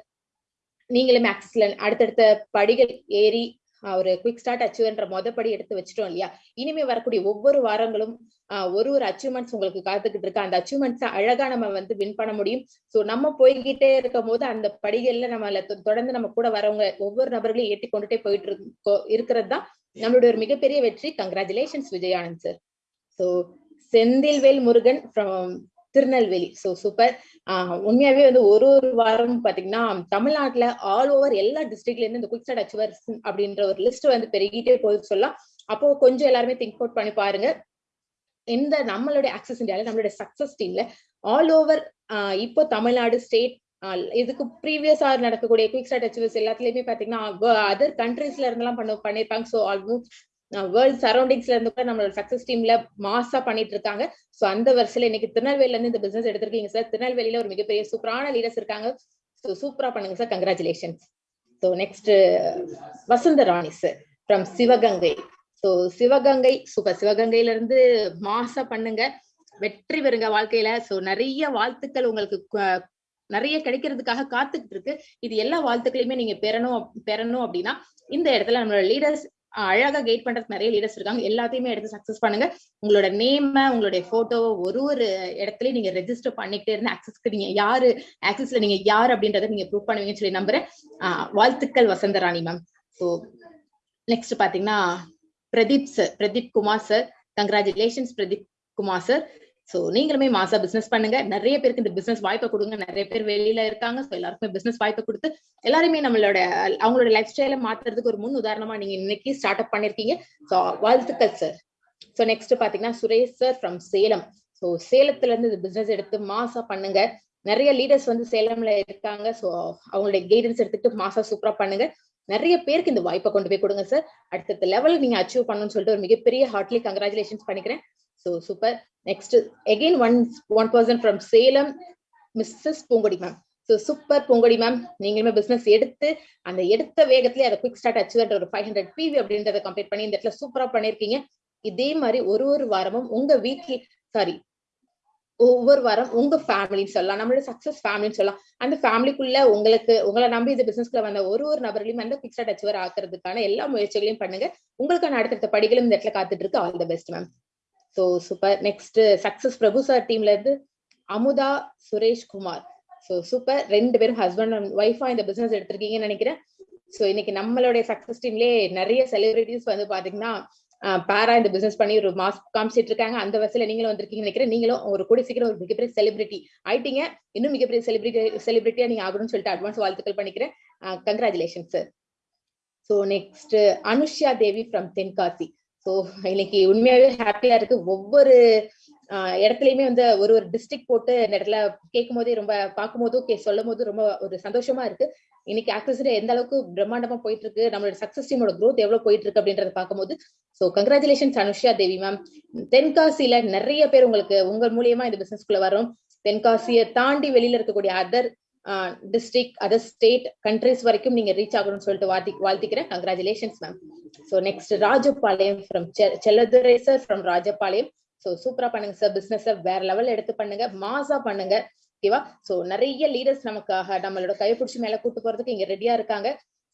நீங்களும் ஆக்சஸ்ல அடுத்தடுத்த படிகள் ஏறி ஒரு குவிக் ஸ்டார்ட் அச்சீவ்ன்ற மொதப்படி எடுத்து வச்சிட்டோம் இல்லையா? இனிமே வரக்கூடிய ஒவ்வொரு வாரங்களும் ஆஹ் ஒரு ஒரு அச்சீவ்மெண்ட்ஸ் உங்களுக்கு காத்துக்கிட்டு இருக்கு. அந்த அச்சீவ்மெண்ட்ஸ் அழகா நம்ம வந்து வின் பண்ண முடியும். சோ நம்ம போய்கிட்டே இருக்கும் போது அந்த படிகள்ல நம்மள தொ- தொடர்ந்து நம்ம கூட வரவங்க ஒவ்வொரு நபர்களையும் ஏற்றி கொண்டுட்டே போயிட்டு இருக்கோ இருக்கிறது தான் நம்மளுடைய ஒரு மிகப்பெரிய வெற்றி. Congratulations Vijayanand sir so Senthilvel Murugan from Tirunelveli. So super உண்மையாவே வந்து ஒரு ஒரு வாரம் பாத்தீங்கன்னா தமிழ்நாட்டுல ஆல் ஓவர் எல்லா டிஸ்ட்ரிக்ட்ல இருந்து இந்த குயிக் ஸ்டார்ட் அச்சீவர்ஸ் அப்படின்ற ஒரு லிஸ்ட் வந்து பெருகிட்டே போகுது சொல்லலாம். அப்போ கொஞ்சம் எல்லாருமே திங்க் அவுட் பண்ணி பாருங்க. இந்த நம்மளுடைய ஆக்சஸ் இந்தியால நம்மளுடைய சக்சஸ் டீம்ல ஆல் ஓவர் இப்போ தமிழ்நாடு ஸ்டேட் இதுக்கு ப்ரீவியஸா நடக்கக்கூடிய குயிக் ஸ்டார்ட் அச்சீவர்ஸ் எல்லாத்துலயுமே பாத்தீங்கன்னா அதர் கண்ட்ரீஸ்ல இருந்தெல்லாம் பண்ண பண்ணிருப்பாங்க. ஸோ ஆல்மோஸ்ட் வேர்ல்ட் சரௌண்டிங்ஸ்ல இருந்து கூட நம்மளோட சக்சஸ் டீம்ல மாசா பண்ணிட்டு இருக்காங்க சோ அந்த வருஷத்துல இன்னைக்கு திருநெல்வேலில இருந்து இந்த பிசினஸ் எடுத்திருக்கீங்க சார் திருநெல்வேலியில ஒரு மிகப்பெரிய சூப்பரான லீடர்ஸ் இருக்காங்க. ஸோ சூப்பரா பண்ணுங்க sir congratulations so next Vasantha Rani sir from Sivaganga. So Sivaganga super சிவகங்கையில இருந்து மாசா பண்ணுங்க. வெற்றி பெறுங்க வாழ்க்கையில. சோ நிறைய வாழ்த்துக்கள் உங்களுக்கு நிறைய கிடைக்கிறதுக்காக காத்துக்கிட்டு இருக்கு. இது எல்லா வாழ்த்துக்களையுமே நீங்க பெறணும் பெறணும் அப்படின்னா இந்த இடத்துல நம்மளோட லீடர்ஸ் அழகா கைட் பண்றதுக்கு நிறைய லீடர்ஸ் இருக்காங்க. எல்லாத்தையுமே எடுத்து சக்சஸ் பண்ணுங்க. உங்களோட நேம உங்களுடைய போட்டோவை ஒரு ஒரு இடத்துலயும் நீங்க ரெஜிஸ்டர் பண்ணிக்கிட்டே இருந்து ஆக்சஸ்க்கு நீங்க யாரு ஆக்சஸ்ல நீங்க யார் அப்படின்றத நீங்க ப்ரூவ் பண்ணுவீங்கன்னு சொல்லி நம்புறேன். வாழ்த்துக்கள் வசந்தராணி மேம் ஸோ நெக்ஸ்ட் பாத்தீங்கன்னா Pradeep sir Pradeep Kumar sir congratulations Pradeep Kumar sir so நீங்களுமே மாசா பிசினஸ் பண்ணுங்க. நிறைய பேருக்கு இந்த பிசினஸ் வாய்ப்பை கொடுங்க. நிறைய பேர் வெளியில இருக்காங்க. சோ எல்லாருக்குமே பிசினஸ் வாய்ப்பை கொடுத்து எல்லாருமே நம்மளோட அவங்களோட லைஃப் ஸ்டைல மாத்துறதுக்கு ஒரு முன் உதாரணமா நீங்க இன்னைக்கு ஸ்டார்ட் அப் பண்ணிருக்கீங்க. சோ வாழ்த்துக்கள் சார் சோ நெக்ஸ்ட் பாத்தீங்கன்னா Suresh sir from Salem. So சேலத்துல இருந்து இந்த பிசினஸ் எடுத்து மாசா பண்ணுங்க. நிறைய லீடர்ஸ் வந்து சேலம்ல இருக்காங்க. சோ அவங்களுடைய கைடன்ஸ் எடுத்துட்டு மாசா சூப்பரா பண்ணுங்க. நிறைய பேருக்கு இந்த வாய்ப்பை கொண்டு போய் கொடுங்க சார் அடுத்த லெவல் நீங்க அச்சீவ் பண்ணணும்னு சொல்லிட்டு ஒரு மிகப்பெரிய ஹார்ட்லி கங்க்ராச்சுலேஷன்ஸ் பண்ணிக்கிறேன். So super next again one one person from Salem missus Poongodi ma'am so super Pongodi ma'am நீங்களுமே பிசினஸ் எடுத்து அந்த எடுத்த வேகத்திலே அதை குவிக் ஸ்டார்ட் அச்சுவர் ஒரு ஃபைவ் ஹண்ட்ரட் பிவி அப்படின்றத கம்ப்ளீட் பண்ணி இந்த இடத்துல சூப்பராக பண்ணிருக்கீங்க இதே மாதிரி ஒரு ஒரு வாரமும் உங்க வீட்ல சாரி ஒவ்வொரு வாரம் உங்க ஃபேமிலின்னு சொல்லலாம் நம்மளோட சக்சஸ் ஃபேமிலின்னு சொல்லலாம். அந்த ஃபேமிலிக்குள்ள உங்களுக்கு உங்களை நம்பி இந்த பிசினஸ்க்குள்ள வந்த ஒரு ஒரு நபர்களையும் அந்த குவிக் ஸ்டார்ட் அச்சுவர் ஆக்குறதுக்கான எல்லா முயற்சிகளையும் பண்ணுங்க. உங்களுக்கான அடுத்தடுத்த படிகளும் இந்த இடத்துல காத்துட்டு இருக்கு. All the best ma'am so super next success Prabhu sir டீம்ல இருந்து அமுதா சுரேஷ் குமார் ஸோ சூப்பர் ரெண்டு பேரும் ஹஸ்பண்ட் அண்ட் ஒய்ஃபா இந்த பிசினஸ் எடுத்திருக்கீங்கன்னு நினைக்கிறேன். ஸோ இன்னைக்கு நம்மளுடைய சக்சஸ் டீம்லயே நிறைய செலிபிரிட்டிஸ் வந்து பாத்தீங்கன்னா பேரா இந்த பிசினஸ் பண்ணி ஒரு மாஸ் காமிச்சிட்டு இருக்காங்க. அந்த வசதியில நீங்களும் வந்திருக்கீங்கன்னு நினைக்கிறேன். நீங்களும் ஒரு கூடி சீக்கிரம் ஒரு மிகப்பெரிய செலிபிரிட்டி ஆயிட்டீங்க. இன்னும் மிகப்பெரிய செலிபிரிட்டி செலிபிரிட்டியா நீங்க ஆகணும்னு சொல்லிட்டு அட்வான்ஸ் வாழ்த்துக்கள் பண்ணிக்கிறேன். Congratulation sir so next Anusuya Devi from Tenkasi so இன்னைக்கு உண்மையாவே ஹாப்பியா இருக்கு. ஒவ்வொரு இடத்துலயுமே வந்து ஒரு ஒரு டிஸ்ட்ரிக்ட் போட்டு இந்த இடத்துல கேட்கும் போதே ரொம்ப பார்க்கும் போதும் கே சொல்லும் போது ரொம்ப ஒரு சந்தோஷமா இருக்கு. இன்னைக்கு ஆக்சஸ்ல எந்த அளவுக்கு பிரம்மாண்டமா போயிட்டு இருக்கு நம்மளோட சக்சஸ் டீமோட க்ரோத் எவ்வளவு போயிட்டு இருக்கு அப்படின்றத பார்க்கும்போது so congratulations Anushya Devi ma'am தென்காசியில நிறைய பேர் உங்களுக்கு உங்கள் மூலியமா இந்த பிசினஸ்க்குள்ள வரும். தென்காசியை தாண்டி வெளியில இருக்கக்கூடிய other district other state countries வரைக்கும் நீங்க ரீச் ஆகணும்னு சொல்லிட்டு வாழ்த்தி வாழ்த்திக்கிறேன். Congratulations ma'am so next Rajapalayam from Selladurai sir from Rajapalayam. So சூப்பரா பண்ணுங்க சார் பிசினஸ் வேற லெவல் எடுத்து பண்ணுங்க. மாசா பண்ணுங்க. ஓகேவா சோ நிறைய லீடர்ஸ் நமக்காக நம்மளோட கைப்பிடிச்சு மேல கூட்டு போறதுக்கு இங்க ரெடியா இருக்காங்க.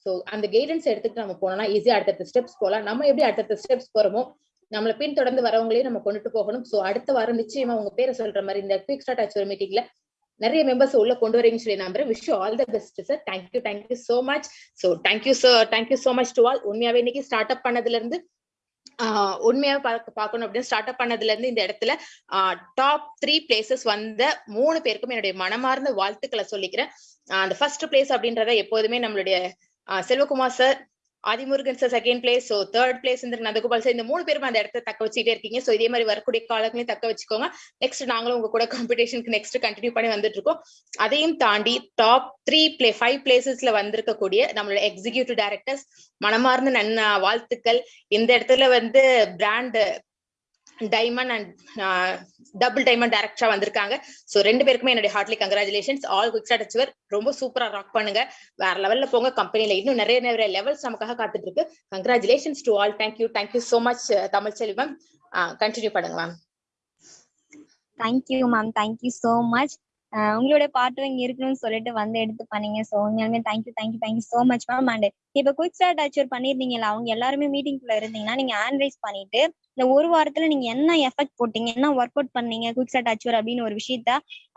சோ அந்த கைடன்ஸ் எடுத்துட்டு நம்ம போனோம்னா ஈஸியா அடுத்தடுத்த ஸ்டெப்ஸ் போலாம். நம்ம எப்படி அடுத்தடுத்த ஸ்டெப்ஸ் போறோமோ நம்மள பின்தொடர்ந்து வரவங்களையும் நம்ம கொண்டுட்டு போகணும். சோ அடுத்த வாரம் நிச்சயமா உங்க பேரை சொல்ற மாதிரி இந்த குவிக் ஸ்டார்ட் ஆச்சு மீட்டிங்ல நிறைய மெம்பர்ஸ் உள்ள கொண்டு வரீங்கன்னு சொல்லி நம்புறேன். Wish all the best sir thank you thank you so much so thank you sir thank you so much to all உண்மையாவே இன்னைக்கு ஸ்டார்ட் அப் பண்ணதுல இருந்து உண்மையா பார்க்க பார்க்கணும் அப்படின்னு ஸ்டார்ட் அப் பண்ணதுல இருந்து இந்த இடத்துல டாப் த்ரீ பிளேசஸ் வந்த மூணு பேருக்கும் என்னுடைய மனமார்ந்த வாழ்த்துக்களை சொல்லிக்கிறேன். அந்த ஃபர்ஸ்ட் பிளேஸ் அப்படின்றத எப்போதுமே நம்மளுடைய Selvakumar sir Adimurugan sir second place so third place இந்த நந்தகோபால் சார் இந்த மூணு பேரும் அந்த இடத்த தக்க வச்சுட்டே இருக்கீங்க. ஸோ இதே மாதிரி வரக்கூடிய காலங்களையும் தக்க வச்சுக்கோங்க. நெக்ஸ்ட் நாங்களும் உங்க கூட காம்படிஷனுக்கு நெக்ஸ்ட் கண்டினியூ பண்ணி வந்துட்டு இருக்கோம் அதையும் தாண்டி டாப் த்ரீ பிளே ஃபைவ் பிளேசஸ்ல வந்திருக்கக்கூடிய நம்மளோட எக்ஸிகியூட்டிவ் டைரக்டர்ஸ் மனமார்ந்த நன்ன வாழ்த்துக்கள். இந்த இடத்துல வந்து brand diamond and double diamond டேரக்டரா வந்திருக்காங்க. சோ ரெண்டு பேருக்குமே என்னுடைய heartly congratulations all quick start achiever ரொம்ப சூப்பரா ராக் பண்ணுங்க. வேற லெவல்ல போங்க. கம்பெனில இன்னும் நிறைய நிறைய லெவல்ஸ் நமக்காக காத்துட்டு இருக்கு. Congratulations to all thank you thank you so much Tamil Selvam continue uh, பண்ணுங்க ma'am thank you ma'am thank you so much உங்களோட பாட்டும் இங்க இருக்கணும்னு சொல்லிட்டு வந்து எடுத்து பண்ணீங்க. ஸோ உண்மையாலுமே thank you thank you thank you so much ma'am and இப்போ குயிக் ஸ்டார்ட் அச்சீவ் பண்ணிருந்தீங்கல்ல அவங்க எல்லாருமே மீட்டிங்குள்ள இருந்தீங்கன்னா நீங்க ஆன்வைஸ் பண்ணிட்டு இந்த ஒரு வாரத்துல நீங்க என்ன எஃபெக்ட் போட்டீங்க என்ன ஒர்க் அவுட் பண்ணீங்க குயிக் ஸ்டார்ட் அச்சீவ் அப்படின்னு ஒரு விஷயத்த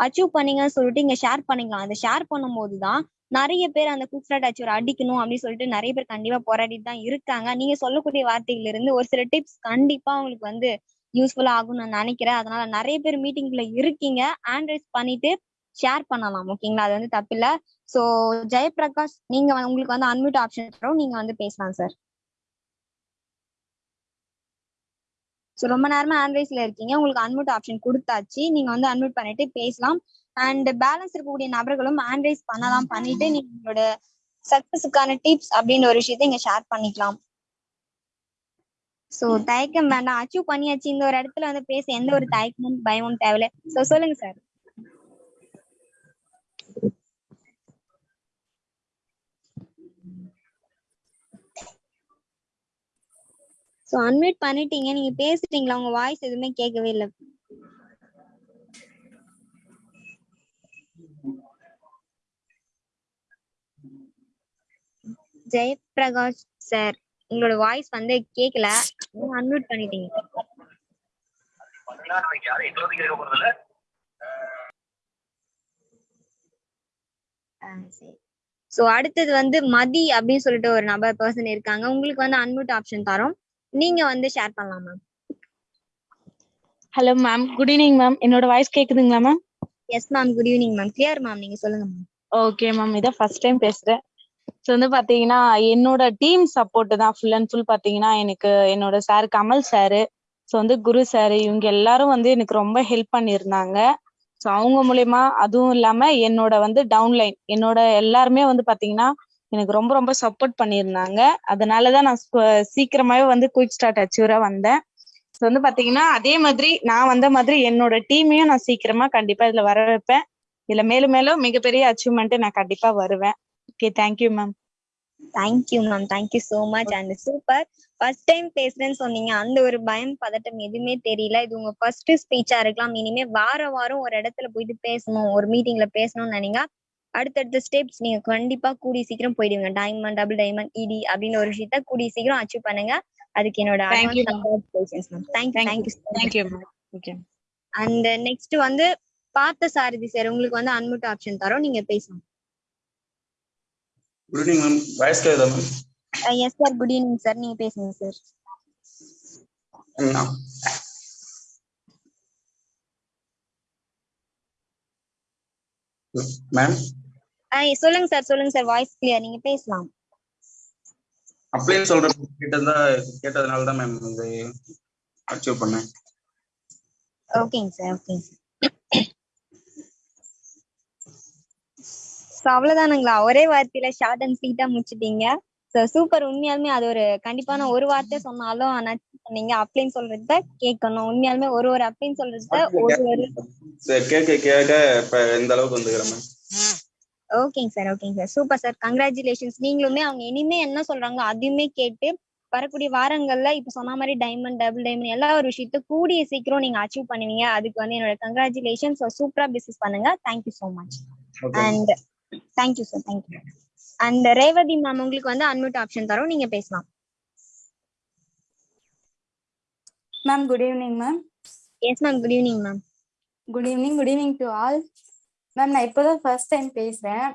அச்சீவ் பண்ணீங்கன்னு சொல்லிட்டு இங்க ஷேர் பண்ணிக்கலாம். அதை ஷேர் பண்ணும்போது தான் நிறைய பேர் அந்த குயிக் ஸ்டார்ட் அச்சீவ் அடிக்கணும் அப்படின்னு சொல்லிட்டு நிறைய பேர் கண்டிப்பா போராடிட்டு தான் இருக்காங்க. நீங்க சொல்லக்கூடிய வார்த்தைகள் இருந்து ஒரு சில டிப்ஸ் கண்டிப்பா உங்களுக்கு வந்து யூஸ்ஃபுல்லா ஆகும்னு நான் நினைக்கிறேன். அதனால நிறைய பேர் மீட்டிங்ல இருக்கீங்க. ஆண்ட்ரைஸ் பண்ணிட்டு ஷேர் பண்ணலாம். ஓகேங்களா? அது வந்து தப்பில்ல. சோ ஜெயபிரகாஷ் நீங்க உங்களுக்கு வந்து அன்மியூட் ஆப்ஷன் தரும். நீங்க வந்து பேசலாம் சார் ஸோ ரொம்ப நேரமா ஆண்ட்ரைஸ்ல இருக்கீங்க. உங்களுக்கு அன்மியூட் ஆப்ஷன் கொடுத்தாச்சு. நீங்க வந்து அன்மியூட் பண்ணிட்டு பேசலாம். அண்ட் பேலன்ஸ் இருக்கக்கூடிய நபர்களும் ஆண்ட்ரைஸ் பண்ணலாம் பண்ணிட்டு நீங்க உங்களோட சக்சஸுக்கான டிப்ஸ் அப்படின்ற ஒரு விஷயத்தை இங்க ஷேர் பண்ணிக்கலாம். சோ தயக்கம் வேண்டாம். அச்சீவ் பண்ணியாச்சு. இந்த ஒரு இடத்துல வந்து பேச எந்த ஒரு தயக்கமும் பயமும் தேவையில்ல. சோ சொல்லுங்க சார் சோ அன்மியூட் பண்ணிட்டீங்க. நீங்க பேசிட்டீங்களா உங்க வாய்ஸ் எதுவுமே கேட்கவே இல்ல. ஜெயபிரகாஷ் சார் உங்களோட வாய்ஸ் வந்து கேட்கல அன்மியூட் பண்ணிட்டீங்க. சோ அடுத்தது வந்து மதி அப்படின்னு சொல்லிட்டு ஒரு நபர் பர்சன் இருக்காங்க. உங்களுக்கு வந்து அன்மியூட் ஆப்ஷன் தரோம். நீங்க வந்து ஷேர் பண்ணலாம் ma'am hello ma'am good evening ma'am என்னோட வாய்ஸ் கேக்குதுங்களா ma'am yes ma'am good evening ma'am clear ma'am நீங்க சொல்லுங்க மேம் ஓகே மேம் இதான் ஃபர்ஸ்ட் டைம் பேசுறேன். ஸோ வந்து பாத்தீங்கன்னா என்னோட டீம் சப்போர்ட் தான் ஃபுல் அண்ட் ஃபுல் பாத்தீங்கன்னா எனக்கு என்னோட சார் கமல் சாரு ஸோ வந்து குரு சாரு இவங்க எல்லாரும் வந்து எனக்கு ரொம்ப ஹெல்ப் பண்ணியிருந்தாங்க. ஸோ அவங்க மூலியமா அதுவும் இல்லாம என்னோட வந்து டவுன்லைன் என்னோட எல்லாருமே வந்து பாத்தீங்கன்னா எனக்கு ரொம்ப ரொம்ப சப்போர்ட் பண்ணியிருந்தாங்க. அதனாலதான் நான் சீக்கிரமாவே வந்து குயிக் ஸ்டார்ட் அச்சீவரா வந்தேன். ஸோ வந்து பாத்தீங்கன்னா அதே மாதிரி நான் வந்த மாதிரி என்னோட டீமையும் நான் சீக்கிரமா கண்டிப்பா இதுல வர வைப்பேன் இதுல மேலும் மேலும் மிகப்பெரிய அச்சீவ்மெண்ட் நான் கண்டிப்பா வருவேன். Okay thank you ma'am thank you ma'am thank you so much and super first time பேசுறேன்னு சொன்னீங்க. அந்த ஒரு பயம் பதட்டம் எதுவுமே தெரியல. இது உங்க ஃபர்ஸ்ட் ஸ்பீச்சா இருக்கலாம். இனிமே வார வாரம் ஒரு இடத்துல போயிட்டு பேசணும். ஒரு மீட்டிங்ல பேசணும்னு நினைங்க. அடுத்தடுத்த ஸ்டெப்ஸ் நீங்க கண்டிப்பா கூடிய சீக்கிரம் போயிடுவீங்க. டைமண்ட் டபுள் டைமண்ட் இடி அப்படின்னு ஒரு விஷயத்த கூடிய சீக்கிரம் அச்சீவ் பண்ணுங்க. அதுக்கு என்னோட தேங்க்யூ அண்ட் நெக்ஸ்ட் வந்து பார்த்த சாரதி சார் உங்களுக்கு வந்து அன்மியூட் ஆப்ஷன் தரோம். நீங்க பேசலாம் குட் ஈவினிங் மேம் வாய்ஸ் கேக்குதா ma'am yes sir good evening sir நீங்க பேசுங்க சார் மேம் சொல்லுங்க சார் சொல்லுங்க சார் வாய்ஸ் கிளியர் நீங்க பேசலாம். அப்ளை சொல்ற கேட்டதா கேட்டதுனால தான் மேம் இந்த அச்சீவ் பண்ணேன். ஓகேங்க சார் ஓகேங்க சார் ஸோ அவ்வளவுதானுங்களா? ஒரே வார்த்தையில ஷார்ட் அண்ட் ஸ்வீட்டா முடிச்சிட்டீங்க. ஸோ சூப்பர் உண்மையாலுமே அது ஒரு கண்டிப்பான ஒரு வார்த்தை சொன்னாலும் ஆனா நீங்க அப்ளைன்னு சொல்றத கேட்கணும். உண்மையாலுமே ஒரு ஒரு அப்ளைன்னு சொல்றத ஒரு ஒரு கேட்க கேட்க இப்ப இந்த அளவுக்கு வந்துக்கிறேன் ஓகேங்க சார் ஓகேங்க சார் சூப்பர் சார் கங்க்ராச்சுலேஷன்ஸ் நீங்களுமே அவங்க இனிமே என்ன சொல்றாங்களோ அதையுமே கேட்டு வரக்கூடிய வாரங்கள்ல இப்ப சொன்ன மாதிரி டைமண்ட் டபுள் டைமண்ட் எல்லா ஒரு விஷயத்த கூடிய சீக்கிரம் நீங்க அச்சீவ் பண்ணுவீங்க. அதுக்கு வந்து என்னோட கங்க்ராச்சுலேஷன்ஸ் சூப்பரா பிசினஸ் பண்ணுங்க. Thank you so much and thank you sir thank you and Revathi ma'am உங்களுக்கு வந்து அன்மியூட் ஆப்ஷன் தரோம். நீங்க பேசலாம். Ma'am good evening ma'am yes ma'am good evening ma'am good evening good evening to all ma'am நான் இப்போதான் ஃபர்ஸ்ட் டைம் பேசுறேன்.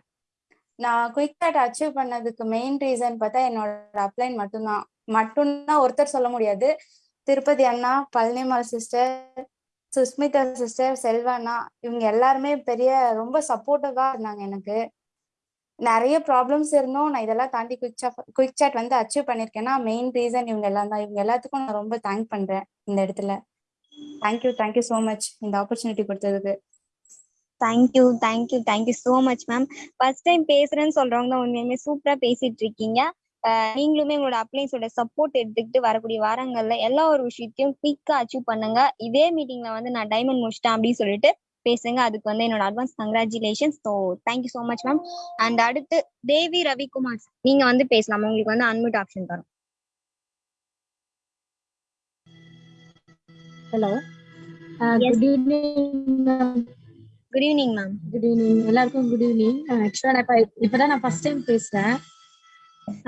நான் குயிக் சாட் அச்சீவ் பண்ணதுக்கு மெயின் ரீசன் பார்த்தா என்னோட அப்ளைன் மட்டும்தான். மட்டும்தான் ஒருத்தர் சொல்ல முடியாது. திருப்பதி அண்ணா பழனிமால் சிஸ்டர் சுஸ்மிதா சிஸ்டர் செல்வானா இவங்க எல்லாருமே பெரிய ரொம்ப சப்போர்ட்டிவா இருந்தாங்க எனக்கு. நிறைய ப்ராப்ளம்ஸ் இருந்தும் நான் இதெல்லாம் தாண்டி குயிக் சாட் குயிக் சாட் வந்து அச்சீவ் பண்ணிருக்கேன்னா மெயின் ரீசன் இவங்க எல்லாம் தான். இவங்க எல்லாத்துக்கும் நான் ரொம்ப தேங்க் பண்றேன் இந்த இடத்துல. Thank you thank you so much இந்த ஆப்பர்ச்சுனிட்டி கொடுத்ததுக்கு. Thank you thank you thank you so much ma'am first time பேசுறேன்னு சொல்றவங்க தான் உண்மையுமே சூப்பரா பேசிட்டு இருக்கீங்க. நீங்களுமே உங்களோட அப்ளைன்ஸோட சப்போர்ட் எடுத்துக்கிட்டு வரக்கூடிய வாரங்கள்ல எல்லா ஒரு விஷயத்தையும் குயிக்கா அச்சீவ் பண்ணுங்க. இதே மீட்டிங்ல வந்து நான் டைமண்ட் முடிச்சிட்டேன் அப்படின்னு சொல்லிட்டு பேசுங்க. அதுக்கு வந்து என்னோட advance congratulations so thank you so much ma'am and அடுத்து தேவி ரவிக்குமார். நீங்க வந்து பேசலாம். உங்களுக்கு வந்து அன்மியூட் ஆப்ஷன் தரும். Hello. Good evening good evening ma'am good evening எல்லாருக்கும் குட் ஈவினிங் ஆக்சுவலா நான் இப்ப இப்பதான் நான் ஃபர்ஸ்ட் டைம் பேசுறேன்.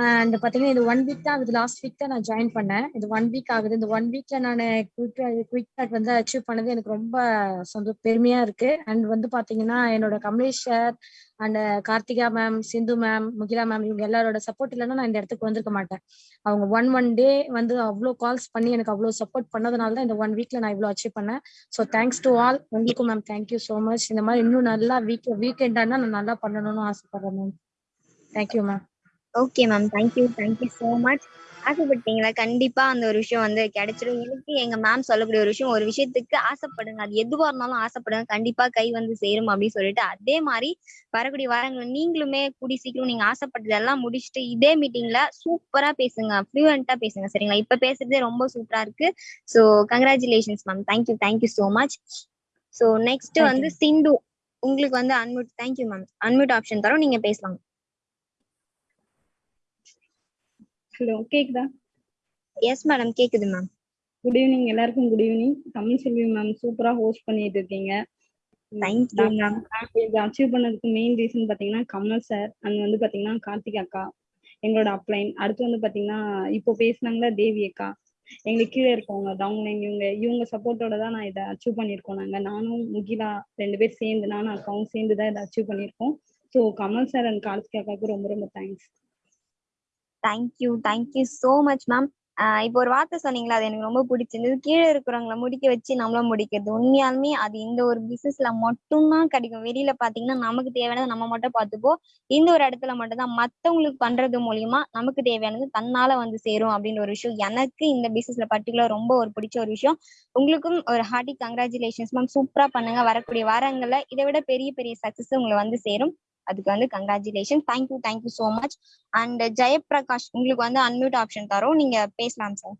அண்ட் பாத்தீங்கன்னா இது ஒன் வீக் தான் ஆகுது. லாஸ்ட் வீக் தான் நான் ஜாயின் பண்ணேன். இது ஒன் வீக் ஆகுது. இந்த ஒன் வீக்ல நான் குயிக் குயிக் கார்ட் வந்து அச்சீவ் பண்ணது எனக்கு ரொம்ப சொந்த பெருமையா இருக்கு. அண்ட் வந்து பாத்தீங்கன்னா என்னோட Kamalesh sir and Karthika ma'am Sindhu ma'am Mukila ma'am இவங்க எல்லாரோட சப்போர்ட் இல்லைன்னா நான் இந்த இடத்துக்கு வந்திருக்க மாட்டேன். அவங்க ஒன் ஒன் டே வந்து அவ்வளோ கால்ஸ் பண்ணி எனக்கு அவ்வளோ சப்போர்ட் பண்ணதுனால தான் இந்த ஒன் வீக்ல நான் இவ்வளோ அச்சீவ் பண்ணேன். ஸோ தேங்க்ஸ் டு ஆல் உங்களுக்கும் ma'am thank you so much இந்த மாதிரி இன்னும் நல்லா வீக் வீக்கெண்டானா நான் நல்லா பண்ணணும்னு ஆசைப்படுறேன் ma'am thank you ma'am okay ma'am thank you thank you so much ஆசைப்பட்டீங்களா? கண்டிப்பா அந்த ஒரு விஷயம் வந்து கிடைச்சிடும் எனக்கு எங்க மேம் சொல்லக்கூடிய ஒரு விஷயம் ஒரு விஷயத்துக்கு ஆசைப்படுங்க. அது எதுவா இருந்தாலும் ஆசைப்படுங்க. கண்டிப்பா கை வந்து சேரும் அப்படின்னு சொல்லிட்டு அதே மாதிரி வரக்கூடிய வாரங்கள் நீங்களுமே கூடி சீக்கிரம் நீங்க ஆசைப்பட்டது எல்லாம் முடிச்சுட்டு இதே மீட்டிங்ல சூப்பரா பேசுங்க. ஃப்ளூயண்டா பேசுங்க சரிங்களா? இப்ப பேசுறதே ரொம்ப சூப்பரா இருக்கு. So congratulations ma'am thank you thank you so much so next வந்து. சிந்து உங்களுக்கு வந்து unmute thank you ma'am unmute option தரோம் நீங்க பேசலாம். ஹலோ கேக்குதா? எஸ் மேடம் கேக்குது மேம் குட் ஈவினிங் எல்லாருக்கும் good evening Tamil Selvi ma'am சூப்பரா ஹோஸ்ட் பண்ணிட்டு இருக்கீங்க. இது அச்சீவ் பண்ணதுக்கு மெயின் ரீசன் பாத்தீங்கன்னா கமல் சார் அண்ட் வந்து பாத்தீங்கன்னா கார்த்திக் அக்கா எங்களோட அப்ளைன் அடுத்து வந்து பாத்தீங்கன்னா இப்போ பேசுனாங்களா தேவி அக்கா. எங்களுக்கு கீழே இருக்கவங்க டவுன்லைன் இவங்க இவங்க சப்போர்ட்டோட தான் நான் இதை அச்சீவ் பண்ணியிருக்கோம் நாங்க. நானும் முகிலா ரெண்டு பேர் சேர்ந்து நானும் அக்காவும் சேர்ந்து தான் இதை அச்சீவ் பண்ணியிருக்கோம். So Kamal sir and Karthik அக்காவுக்கு ரொம்ப ரொம்ப thanks thank you thank you so much ma'am இப்போ ஒரு வார்த்தை சொன்னீங்களா அது எனக்கு ரொம்ப பிடிச்சிருந்தது. கீழே இருக்கிறவங்கள முடிக்க வச்சு நம்மளும் முடிக்கிறது. உண்மையாலுமே அது இந்த ஒரு பிசினஸ்ல மட்டும்தான் கிடைக்கும். வெளியில பாத்தீங்கன்னா நமக்கு தேவையானது நம்ம மட்டும் பார்த்துப்போம். இந்த ஒரு இடத்துல மட்டும் தான் மத்தவங்களுக்கு பண்றது மூலியமா நமக்கு தேவையானது தன்னால வந்து சேரும் அப்படின்ற ஒரு விஷயம். எனக்கு இந்த பிசினஸ்ல பர்டிகுலர் ரொம்ப ஒரு பிடிச்ச ஒரு விஷயம். உங்களுக்கும் ஒரு ஹார்ட்டி கங்க்ராச்சுலேஷன்ஸ் மேம் சூப்பரா பண்ணுங்க. வரக்கூடிய வாரங்கள்ல இதை விட பெரிய பெரிய சக்சஸ் உங்களை வந்து சேரும். அதுக்கு வந்து congratulation thank you thank you so much and Jayaprakash உங்களுக்கு வந்து அன்மியூட் ஆப்ஷன் தரோம். நீங்க பேசலாம் சார்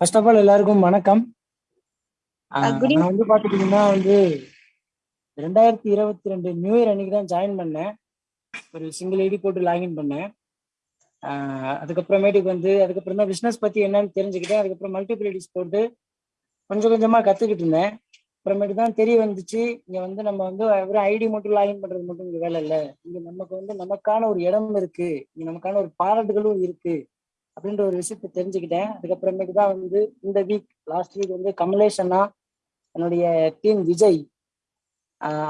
ஃபர்ஸ்ட் ஆஃப் ஆல் எல்லாருக்கும் வணக்கம். Uh, good நான் வந்து பாத்துக்கிட்டீங்கன்னா வந்து ரெண்டாயிரத்தி இருபத்தி ரெண்டு நியூ இயர் அன்னைக்கு தான் ஜாயின் பண்ணேன். ஒரு சிங்கிள் ஐடி போட்டு லாகின் பண்ணேன். ஆஹ் அதுக்கப்புறமேட்டுக்கு வந்து அதுக்கப்புறம் தான் பிஸ்னஸ் பத்தி என்னன்னு தெரிஞ்சுக்கிட்டேன். அதுக்கப்புறம் மல்டிபிலிட்டிஸ் போட்டு கொஞ்சம் கொஞ்சமா கத்துக்கிட்டு இருந்தேன். அப்புறமேட்டு தான் தெரிய வந்துச்சு. இங்க வந்து நம்ம வந்து வெறும் ஐடி மட்டும் லாகின் பண்றது மட்டும் இங்க வேலை இல்லை. இங்க நமக்கு வந்து நமக்கான ஒரு இடம் இருக்கு. இங்க நமக்கான ஒரு பாராட்டுகளும் இருக்கு. அப்படின்ற ஒரு விஷயத்த தெரிஞ்சுக்கிட்டேன். அதுக்கப்புறமேட்டு தான் வந்து இந்த வீக் லாஸ்ட் வீக் வந்து கமலேஷ் அண்ணா என்னுடைய டீம் விஜய்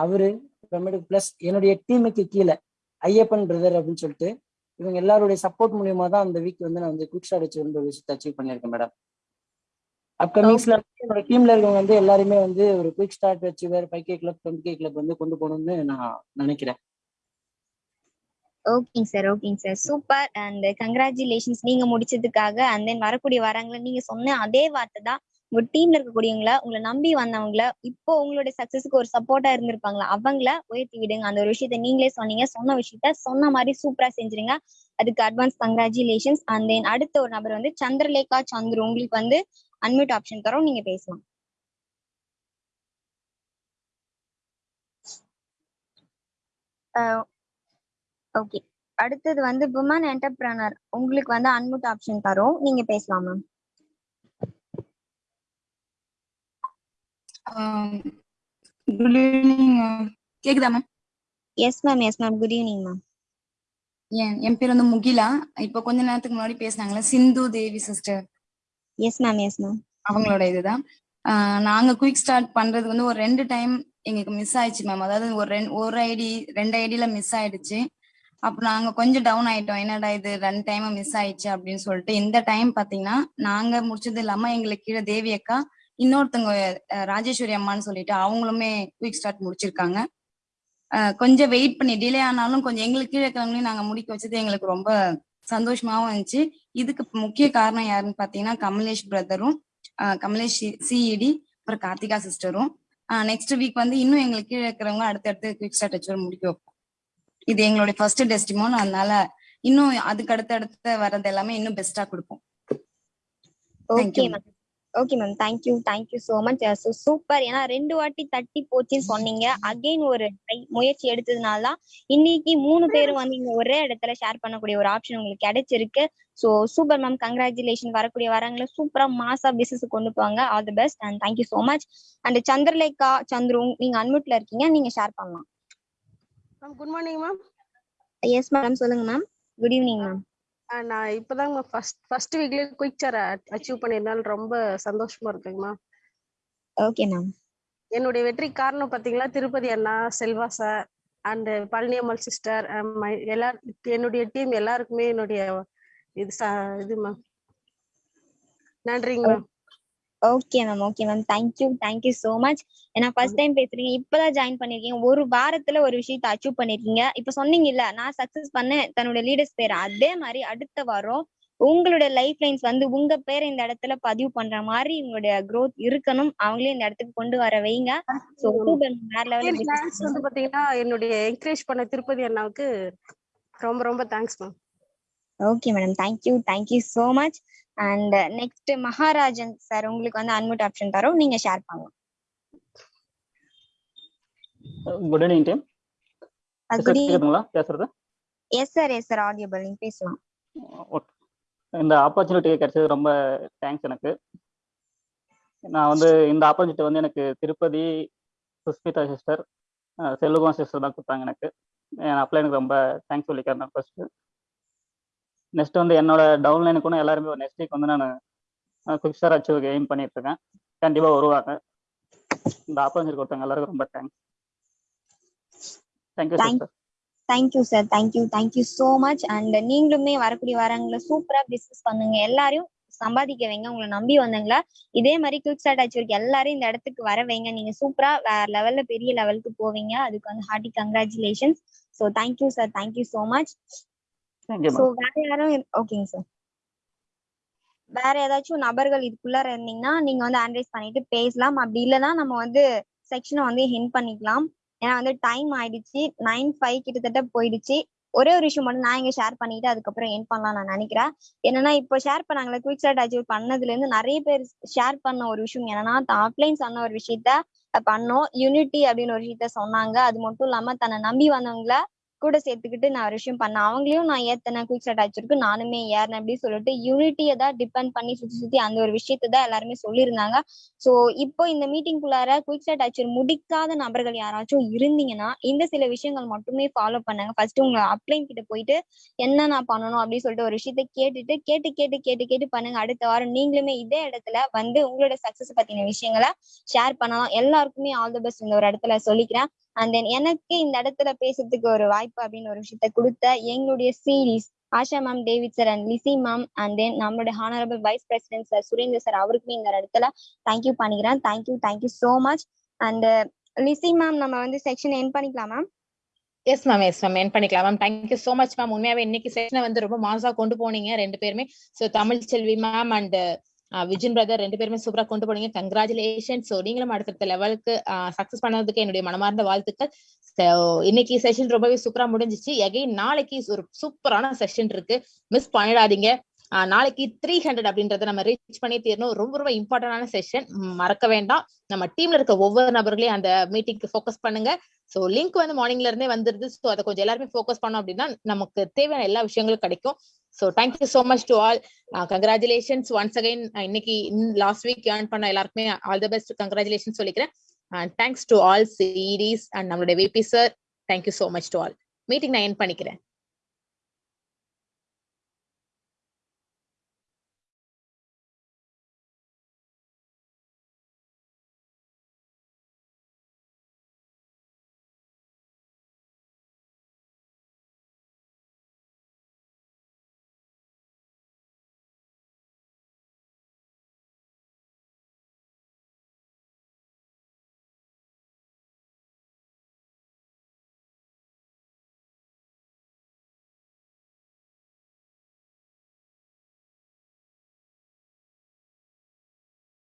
அவரு அப்புறமேட்டு பிளஸ் என்னுடைய டீமுக்கு கீழே ஐயப்பன் பிரதர் அப்படின்னு சொல்லிட்டு இவங்க எல்லாருடைய சப்போர்ட் மூலியமா தான் அந்த வீக் வந்து நான் வந்து குயிக் ஷாட் வச்சு ஒரு விஷயத்தை அச்சீவ் பண்ணியிருக்கேன் மேடம் அப்கமிங்ஸ்ல என்னோட டீம்ல இருக்கவங்க வந்து எல்லாருமே வந்து ஒரு quick start achiever five K club twenty K club வந்து கொண்டு போகணும்னு நான் நினைக்கிறேன். ஓகேங்க சார் ஓகேங்க சார் சூப்பர் அண்ட் கங்க்ராச்சுலேஷன்ஸ் நீங்க முடிச்சதுக்காக அண்ட் தென் வரக்கூடிய வாரங்களை நீங்க சொன்ன அதே வார்த்தை தான் உங்க டீம்ல இருக்கக்கூடியவங்கள உங்களை நம்பி வந்தவங்கள இப்போ உங்களுடைய சக்சஸ்க்கு ஒரு சப்போர்ட்டா இருந்திருப்பாங்களா? அவங்கள உயர்த்தி விடுங்க. அந்த ஒரு விஷயத்த நீங்களே சொன்னீங்க. சொன்ன விஷயத்த சொன்ன மாதிரி சூப்பரா செஞ்சிருங்க. அதுக்கு அட்வான்ஸ் கங்க்ராச்சுலேஷன்ஸ் அண்ட் தென் அடுத்த ஒரு நபர் வந்து சந்திரலேகா சந்துரு. உங்களுக்கு வந்து அன்மியூட் ஆப்ஷன் தரோம் நீங்க பேசலாம். ஓகே. அடுத்தது வந்து விமன் என்டர்பிரனர் உங்களுக்கு வந்து அன்மியூட் ஆப்ஷன் தரோம் நீங்க பேசலாம் மேம் குட் ஈவினிங் கேக்குதா ma'am yes ma'am yes ma'am good evening ma'am என் என் பேர் வந்து முகிலா. இப்ப கொஞ்ச நேரத்துக்கு முன்னாடி பேசினாங்களே Sindhu Devi sister yes ma'am yes ma'am அவங்களோட இதுதான். நாங்க குயிக் ஸ்டார்ட் பண்றது வந்து ஒரு ரெண்டு டைம் எங்களுக்கு மிஸ் ஆயிடுச்சு மேம் அதாவது ஒரு ரெண்டு ஒரு ஐடி ரெண்டு ஐடியில மிஸ் ஆயிடுச்சு. அப்போ நாங்க கொஞ்சம் டவுன் ஆயிட்டோம். என்னடா இது ரெண்டு டைம் மிஸ் ஆயிடுச்சு அப்படின்னு சொல்லிட்டு இந்த டைம் பாத்தீங்கன்னா நாங்க முடிச்சது இல்லாம எங்களுக்கு கீழே தேவி அக்கா இன்னொருத்தவங்க ராஜேஸ்வரி அம்மான்னு சொல்லிட்டு அவங்களுமே குயிக் ஸ்டார்ட் முடிச்சிருக்காங்க. கொஞ்சம் வெயிட் பண்ணி டிலே ஆனாலும் கொஞ்சம் எங்களுக்கு கீழே இருக்கிறவங்களையும் நாங்க முடிக்க வச்சது எங்களுக்கு ரொம்ப சந்தோஷமாவும் இருந்துச்சு. இதுக்கு முக்கிய காரணம் யாருன்னு பாத்தீங்கன்னா கமலேஷ் பிரதரும் கமலேஷ் சிஇடி அப்புறம் கார்த்திகா சிஸ்டரும். நெக்ஸ்ட் வீக் வந்து இன்னும் எங்களுக்கு கீழே இருக்கிறவங்க அடுத்தடுத்து குவிக் ஸ்டார்ட் வச்சு முடிக்க வைப்போம். இது எங்களுடைய ஃபர்ஸ்ட் டெஸ்டிமோன் அதனால இன்னும் அதுக்கு அடுத்த அடுத்து வர்றது எல்லாமே இன்னும் பெஸ்டா கொடுப்போம். Okay ma'am okay ma'am thank you thank you so much super ஏன்னா ரெண்டு வாட்டி தட்டி போச்சுன்னு சொன்னீங்க. அகைன் ஒரு முயற்சி எடுத்ததுனால தான் இன்னைக்கு மூணு பேரும் வந்து இங்க ஒரே இடத்துல ஷேர் பண்ணக்கூடிய ஒரு ஆப்ஷன் உங்களுக்கு கிடைச்சிருக்கு. சோ சூப்பர் மேம் கங்க்ராச்சுலேஷன் வரக்கூடிய வரங்களை சூப்பரா மாசா பிசினஸ் கொண்டு போவாங்க all the best and thank you so much and Chandraleka Chandru நீங்க அன்மியூட்ல இருக்கீங்க. நீங்க ஷேர் பண்ணலாம். Ma'am good morning ma'am yes madam சொல்லுங்க மேம் குட் ஈவினிங் மேம் நான் இப்போதாங்க ஃபர்ஸ்ட் ஃபர்ஸ்ட் வீக்லயே குயிக் சார் அச்சீவ் பண்ணியிருந்தாலும் ரொம்ப சந்தோஷமா இருக்குங்க மேம் ஓகே மேம் என்னுடைய வெற்றி காரணம் பாத்தீங்களா? திருப்பதி அண்ணா Selva sir and Palaniammal sister எல்லா என்னுடைய டீம் எல்லாருக்குமே என்னுடைய இது இது மேம் நன்றிங்க ma'am okay ma'am okay ma'am thank you thank you so much ஏன்னா ஃபர்ஸ்ட் டைம் பேசுறீங்க. இப்பதான் ஜாயின் பண்ணிருக்கீங்க. ஒரு வாரத்துல ஒரு விஷயத்த அச்சீவ் பண்ணிருக்கீங்க. இப்ப சொன்னீங்க இல்ல நான் சக்சஸ் பண்ணேன். தன்னோட லீடர்ஸ் பேர். அதே மாதிரி அடுத்த வாரம் உங்களோட லைஃப் லைன்ஸ் வந்து உங்க பேரை இந்த இடத்துல பதிவு பண்ற மாதிரி உங்களுடைய growth இருக்கணும். அவங்களே இந்த இடத்துக்கு கொண்டு வர வைங்க. சோ வேற வந்து பாத்தீங்கன்னா என்னுடைய என்கரேஜ் பண்ண திருப்பதி அண்ணாவுக்கு ரொம்ப ரொம்ப thanks ma'am okay madam thank you thank you so much and next Maharajan sir உங்களுக்கு வந்து அன்மியூட் ஆப்ஷன் தரோம். நீங்க ஷேர் பண்ணலாம் குட் ஈவினிங் டீம். கேக்குதுங்களா? பேசுறது? Yes sir yes sir audible நீங்க பேசலாம். ஓகே இந்த ஆப்பர்ச்சுனிட்டி கிடைச்சது ரொம்ப தேங்க்ஸ் எனக்கு. நான் வந்து இந்த ஆப்பர்ச்சுனிட்டி வந்து எனக்கு திருப்பதி சுஸ்மிதா சிஸ்டர் செல்லுகுமார் சிஸ்டர் தான் கொடுத்தாங்க எனக்கு. என் அப்ளை எனக்கு ரொம்ப தேங்க்ஸ் சொல்லிக்கிறேன் ஃபர்ஸ்ட் நெக்ஸ்ட் வந்து என்னோட டவுன்லைனுக்கு கூட எல்லாருமே நெக்ஸ்ட் வீக் வந்து நான் குவிக் ஸ்டார் எய்ம் பண்ணிட்டு இருக்கேன். கண்டிப்பாக வருவாங்க. இந்த ஆப்பர்ச்சுனிட்டி கொடுத்தாங்க எல்லாருக்கும் ரொம்ப thanks thank you thank sister thank you sir thank you thank you so much and நீங்களுமே வரக்கூடிய வாரங்களை சூப்பரா பிசினஸ் பண்ணுங்க. எல்லாரையும் சம்பாதிக்க வைங்க. உங்களை நம்பி வந்தவங்கள இதே மாதிரி குயிக் ஸ்டார்ட் ஆச்சு எல்லாரையும் இந்த இடத்துக்கு வர வைங்க. நீங்க சூப்பரா வேற லெவல்ல பெரிய லெவலுக்கு போவீங்க. அதுக்கு வந்து hearty congratulations so thank you sir thank you so much so வேற யாரும் ஓகேங்க சார் வேற ஏதாச்சும் நபர்கள் இதுக்குள்ளார இருந்தீங்கன்னா நீங்க வந்து ஆன்ரைஸ் பண்ணிட்டு பேசலாம். அப்படி இல்லைன்னா நம்ம வந்து செக்ஷனை வந்து ஹின் பண்ணிக்கலாம். ஏன்னா வந்து டைம் ஆயிடுச்சு. நைன் ஃபைவ் கிட்டத்தட்ட போயிடுச்சு. ஒரே ஒரு விஷயம் மட்டும் நான் இங்க ஷேர் பண்ணிட்டு அதுக்கப்புறம் என் பண்ணலாம் நான் நினைக்கிறேன். என்னன்னா இப்போ ஷேர் பண்ணாங்களே குயிக் ஸ்டார்ட் அச்சீவ் பண்ணதுல இருந்து நிறைய பேர் ஷேர் பண்ண ஒரு விஷயம் என்னன்னா ஆஃப்லைன் சொன்ன ஒரு விஷயத்த பண்ணோம். யூனிட்டி அப்படின்னு ஒரு விஷயத்த சொன்னாங்க. அது மட்டும் இல்லாம தன்னை நம்பி வந்தவங்கள கூட சேர்த்துக்கிட்டு நான் ஒரு விஷயம் பண்ணேன். அவங்களையும் நான் ஏத்தன குயிக் ஸ்டார்ட் ஆச்சிருக்கு நானுமே ஏறினேன் அப்படின்னு சொல்லிட்டு யூனிட்டியை தான் டிபெண்ட் பண்ணி சுத்தி சுத்தி அந்த ஒரு விஷயத்த தான் எல்லாருமே சொல்லியிருந்தாங்க. ஸோ இப்போ இந்த மீட்டிங்குள்ளார குயிக் ஸ்டார்ட் ஆச்சர் முடிக்காத நபர்கள் யாராச்சும் இருந்தீங்கன்னா இந்த சில விஷயங்கள் மட்டுமே ஃபாலோ பண்ணுங்க. ஃபர்ஸ்ட் உங்க அப்ளைன் கிட்ட போயிட்டு என்ன நான் பண்ணணும்? அப்படின்னு சொல்லிட்டு ஒரு விஷயத்த கேட்டுட்டு கேட்டு கேட்டு கேட்டு கேட்டு பண்ணுங்க. அடுத்த வாரம் நீங்களுமே இதே இடத்துல வந்து உங்களோட சக்சஸ் பத்தின விஷயங்களை ஷேர் பண்ணலாம். எல்லாருக்குமே ஆல் தி பெஸ்ட் இந்த ஒரு இடத்துல சொல்லிக்கிறேன். அண்ட் தென் எனக்கு இந்த இடத்துல பேசுறதுக்கு ஒரு வாய்ப்பு அப்படின்னு ஒரு விஷயத்த கொடுத்த எங்களுடைய series Asha ma'am David sir and Lizzy ma'am and then நம்மளுடைய honourable vice president sir Surender sir அவருக்குமே இந்த இடத்துல தேங்க்யூ பண்ணிக்கிறேன். Thank you thank you so much and Lizzy ma'am நம்ம வந்து செக்ஷன் என் பண்ணிக்கலாம் ma'am yes ma'am yes ma'am end பண்ணிக்கலாம் ma'am thank you so much ma'am உண்மையாவே இன்னைக்கு செஷனை வந்து ரொம்ப மாசா கொண்டு போனீங்க ரெண்டு பேருமே. So Tamil Selvi ma'am and Vijin brother ரெண்டு பேருமே சூப்பரா கொண்டு போனீங்க. கங்க்ராச்சுலேஷன் சோ நீங்களும் அடுத்தடுத்த லெவலுக்கு சக்சஸ் பண்ணதுக்கு என்னுடைய மனமார்ந்த வாழ்த்துக்கள். இன்னைக்கு செஷன் ரொம்பவே சூப்பரா முடிஞ்சிச்சு. எகைன் நாளைக்கு ஒரு சூப்பரான செஷன் இருக்கு. மிஸ் பண்ணிடாதீங்க. நாளைக்கு த்ரீ ஹண்ட்ரட் அப்படின்றத நம்ம ரீச் பண்ணி தீரணும். ரொம்ப ரொம்ப இம்பார்ட்டன்டான செஷன் மறக்க வேண்டாம். நம்ம டீம்ல இருக்க ஒவ்வொரு நபர்களையும் அந்த மீட்டிங்க்கு ஃபோக்கஸ் பண்ணுங்க. ஸோ லிங்க் வந்து மார்னிங்ல இருந்தே வந்துருது. ஸோ அதை கொஞ்சம் எல்லாருமே ஃபோக்கஸ் பண்ணோம் அப்படின்னா நமக்கு தேவையான எல்லா விஷயங்களும் கிடைக்கும். So thank you so much to all congratulations once again இன்னைக்கு லாஸ்ட் வீக் ஏர்ன் பண்ண எல்லாருக்குமே ஆல் த பெஸ்ட் கங்க்ராச்சுலேஷன் சொல்லிக்கிறேன். And thanks to all series and நம்மளுடைய VP sir thank you so much to all meeting நான் என் பண்ணிக்கிறேன்.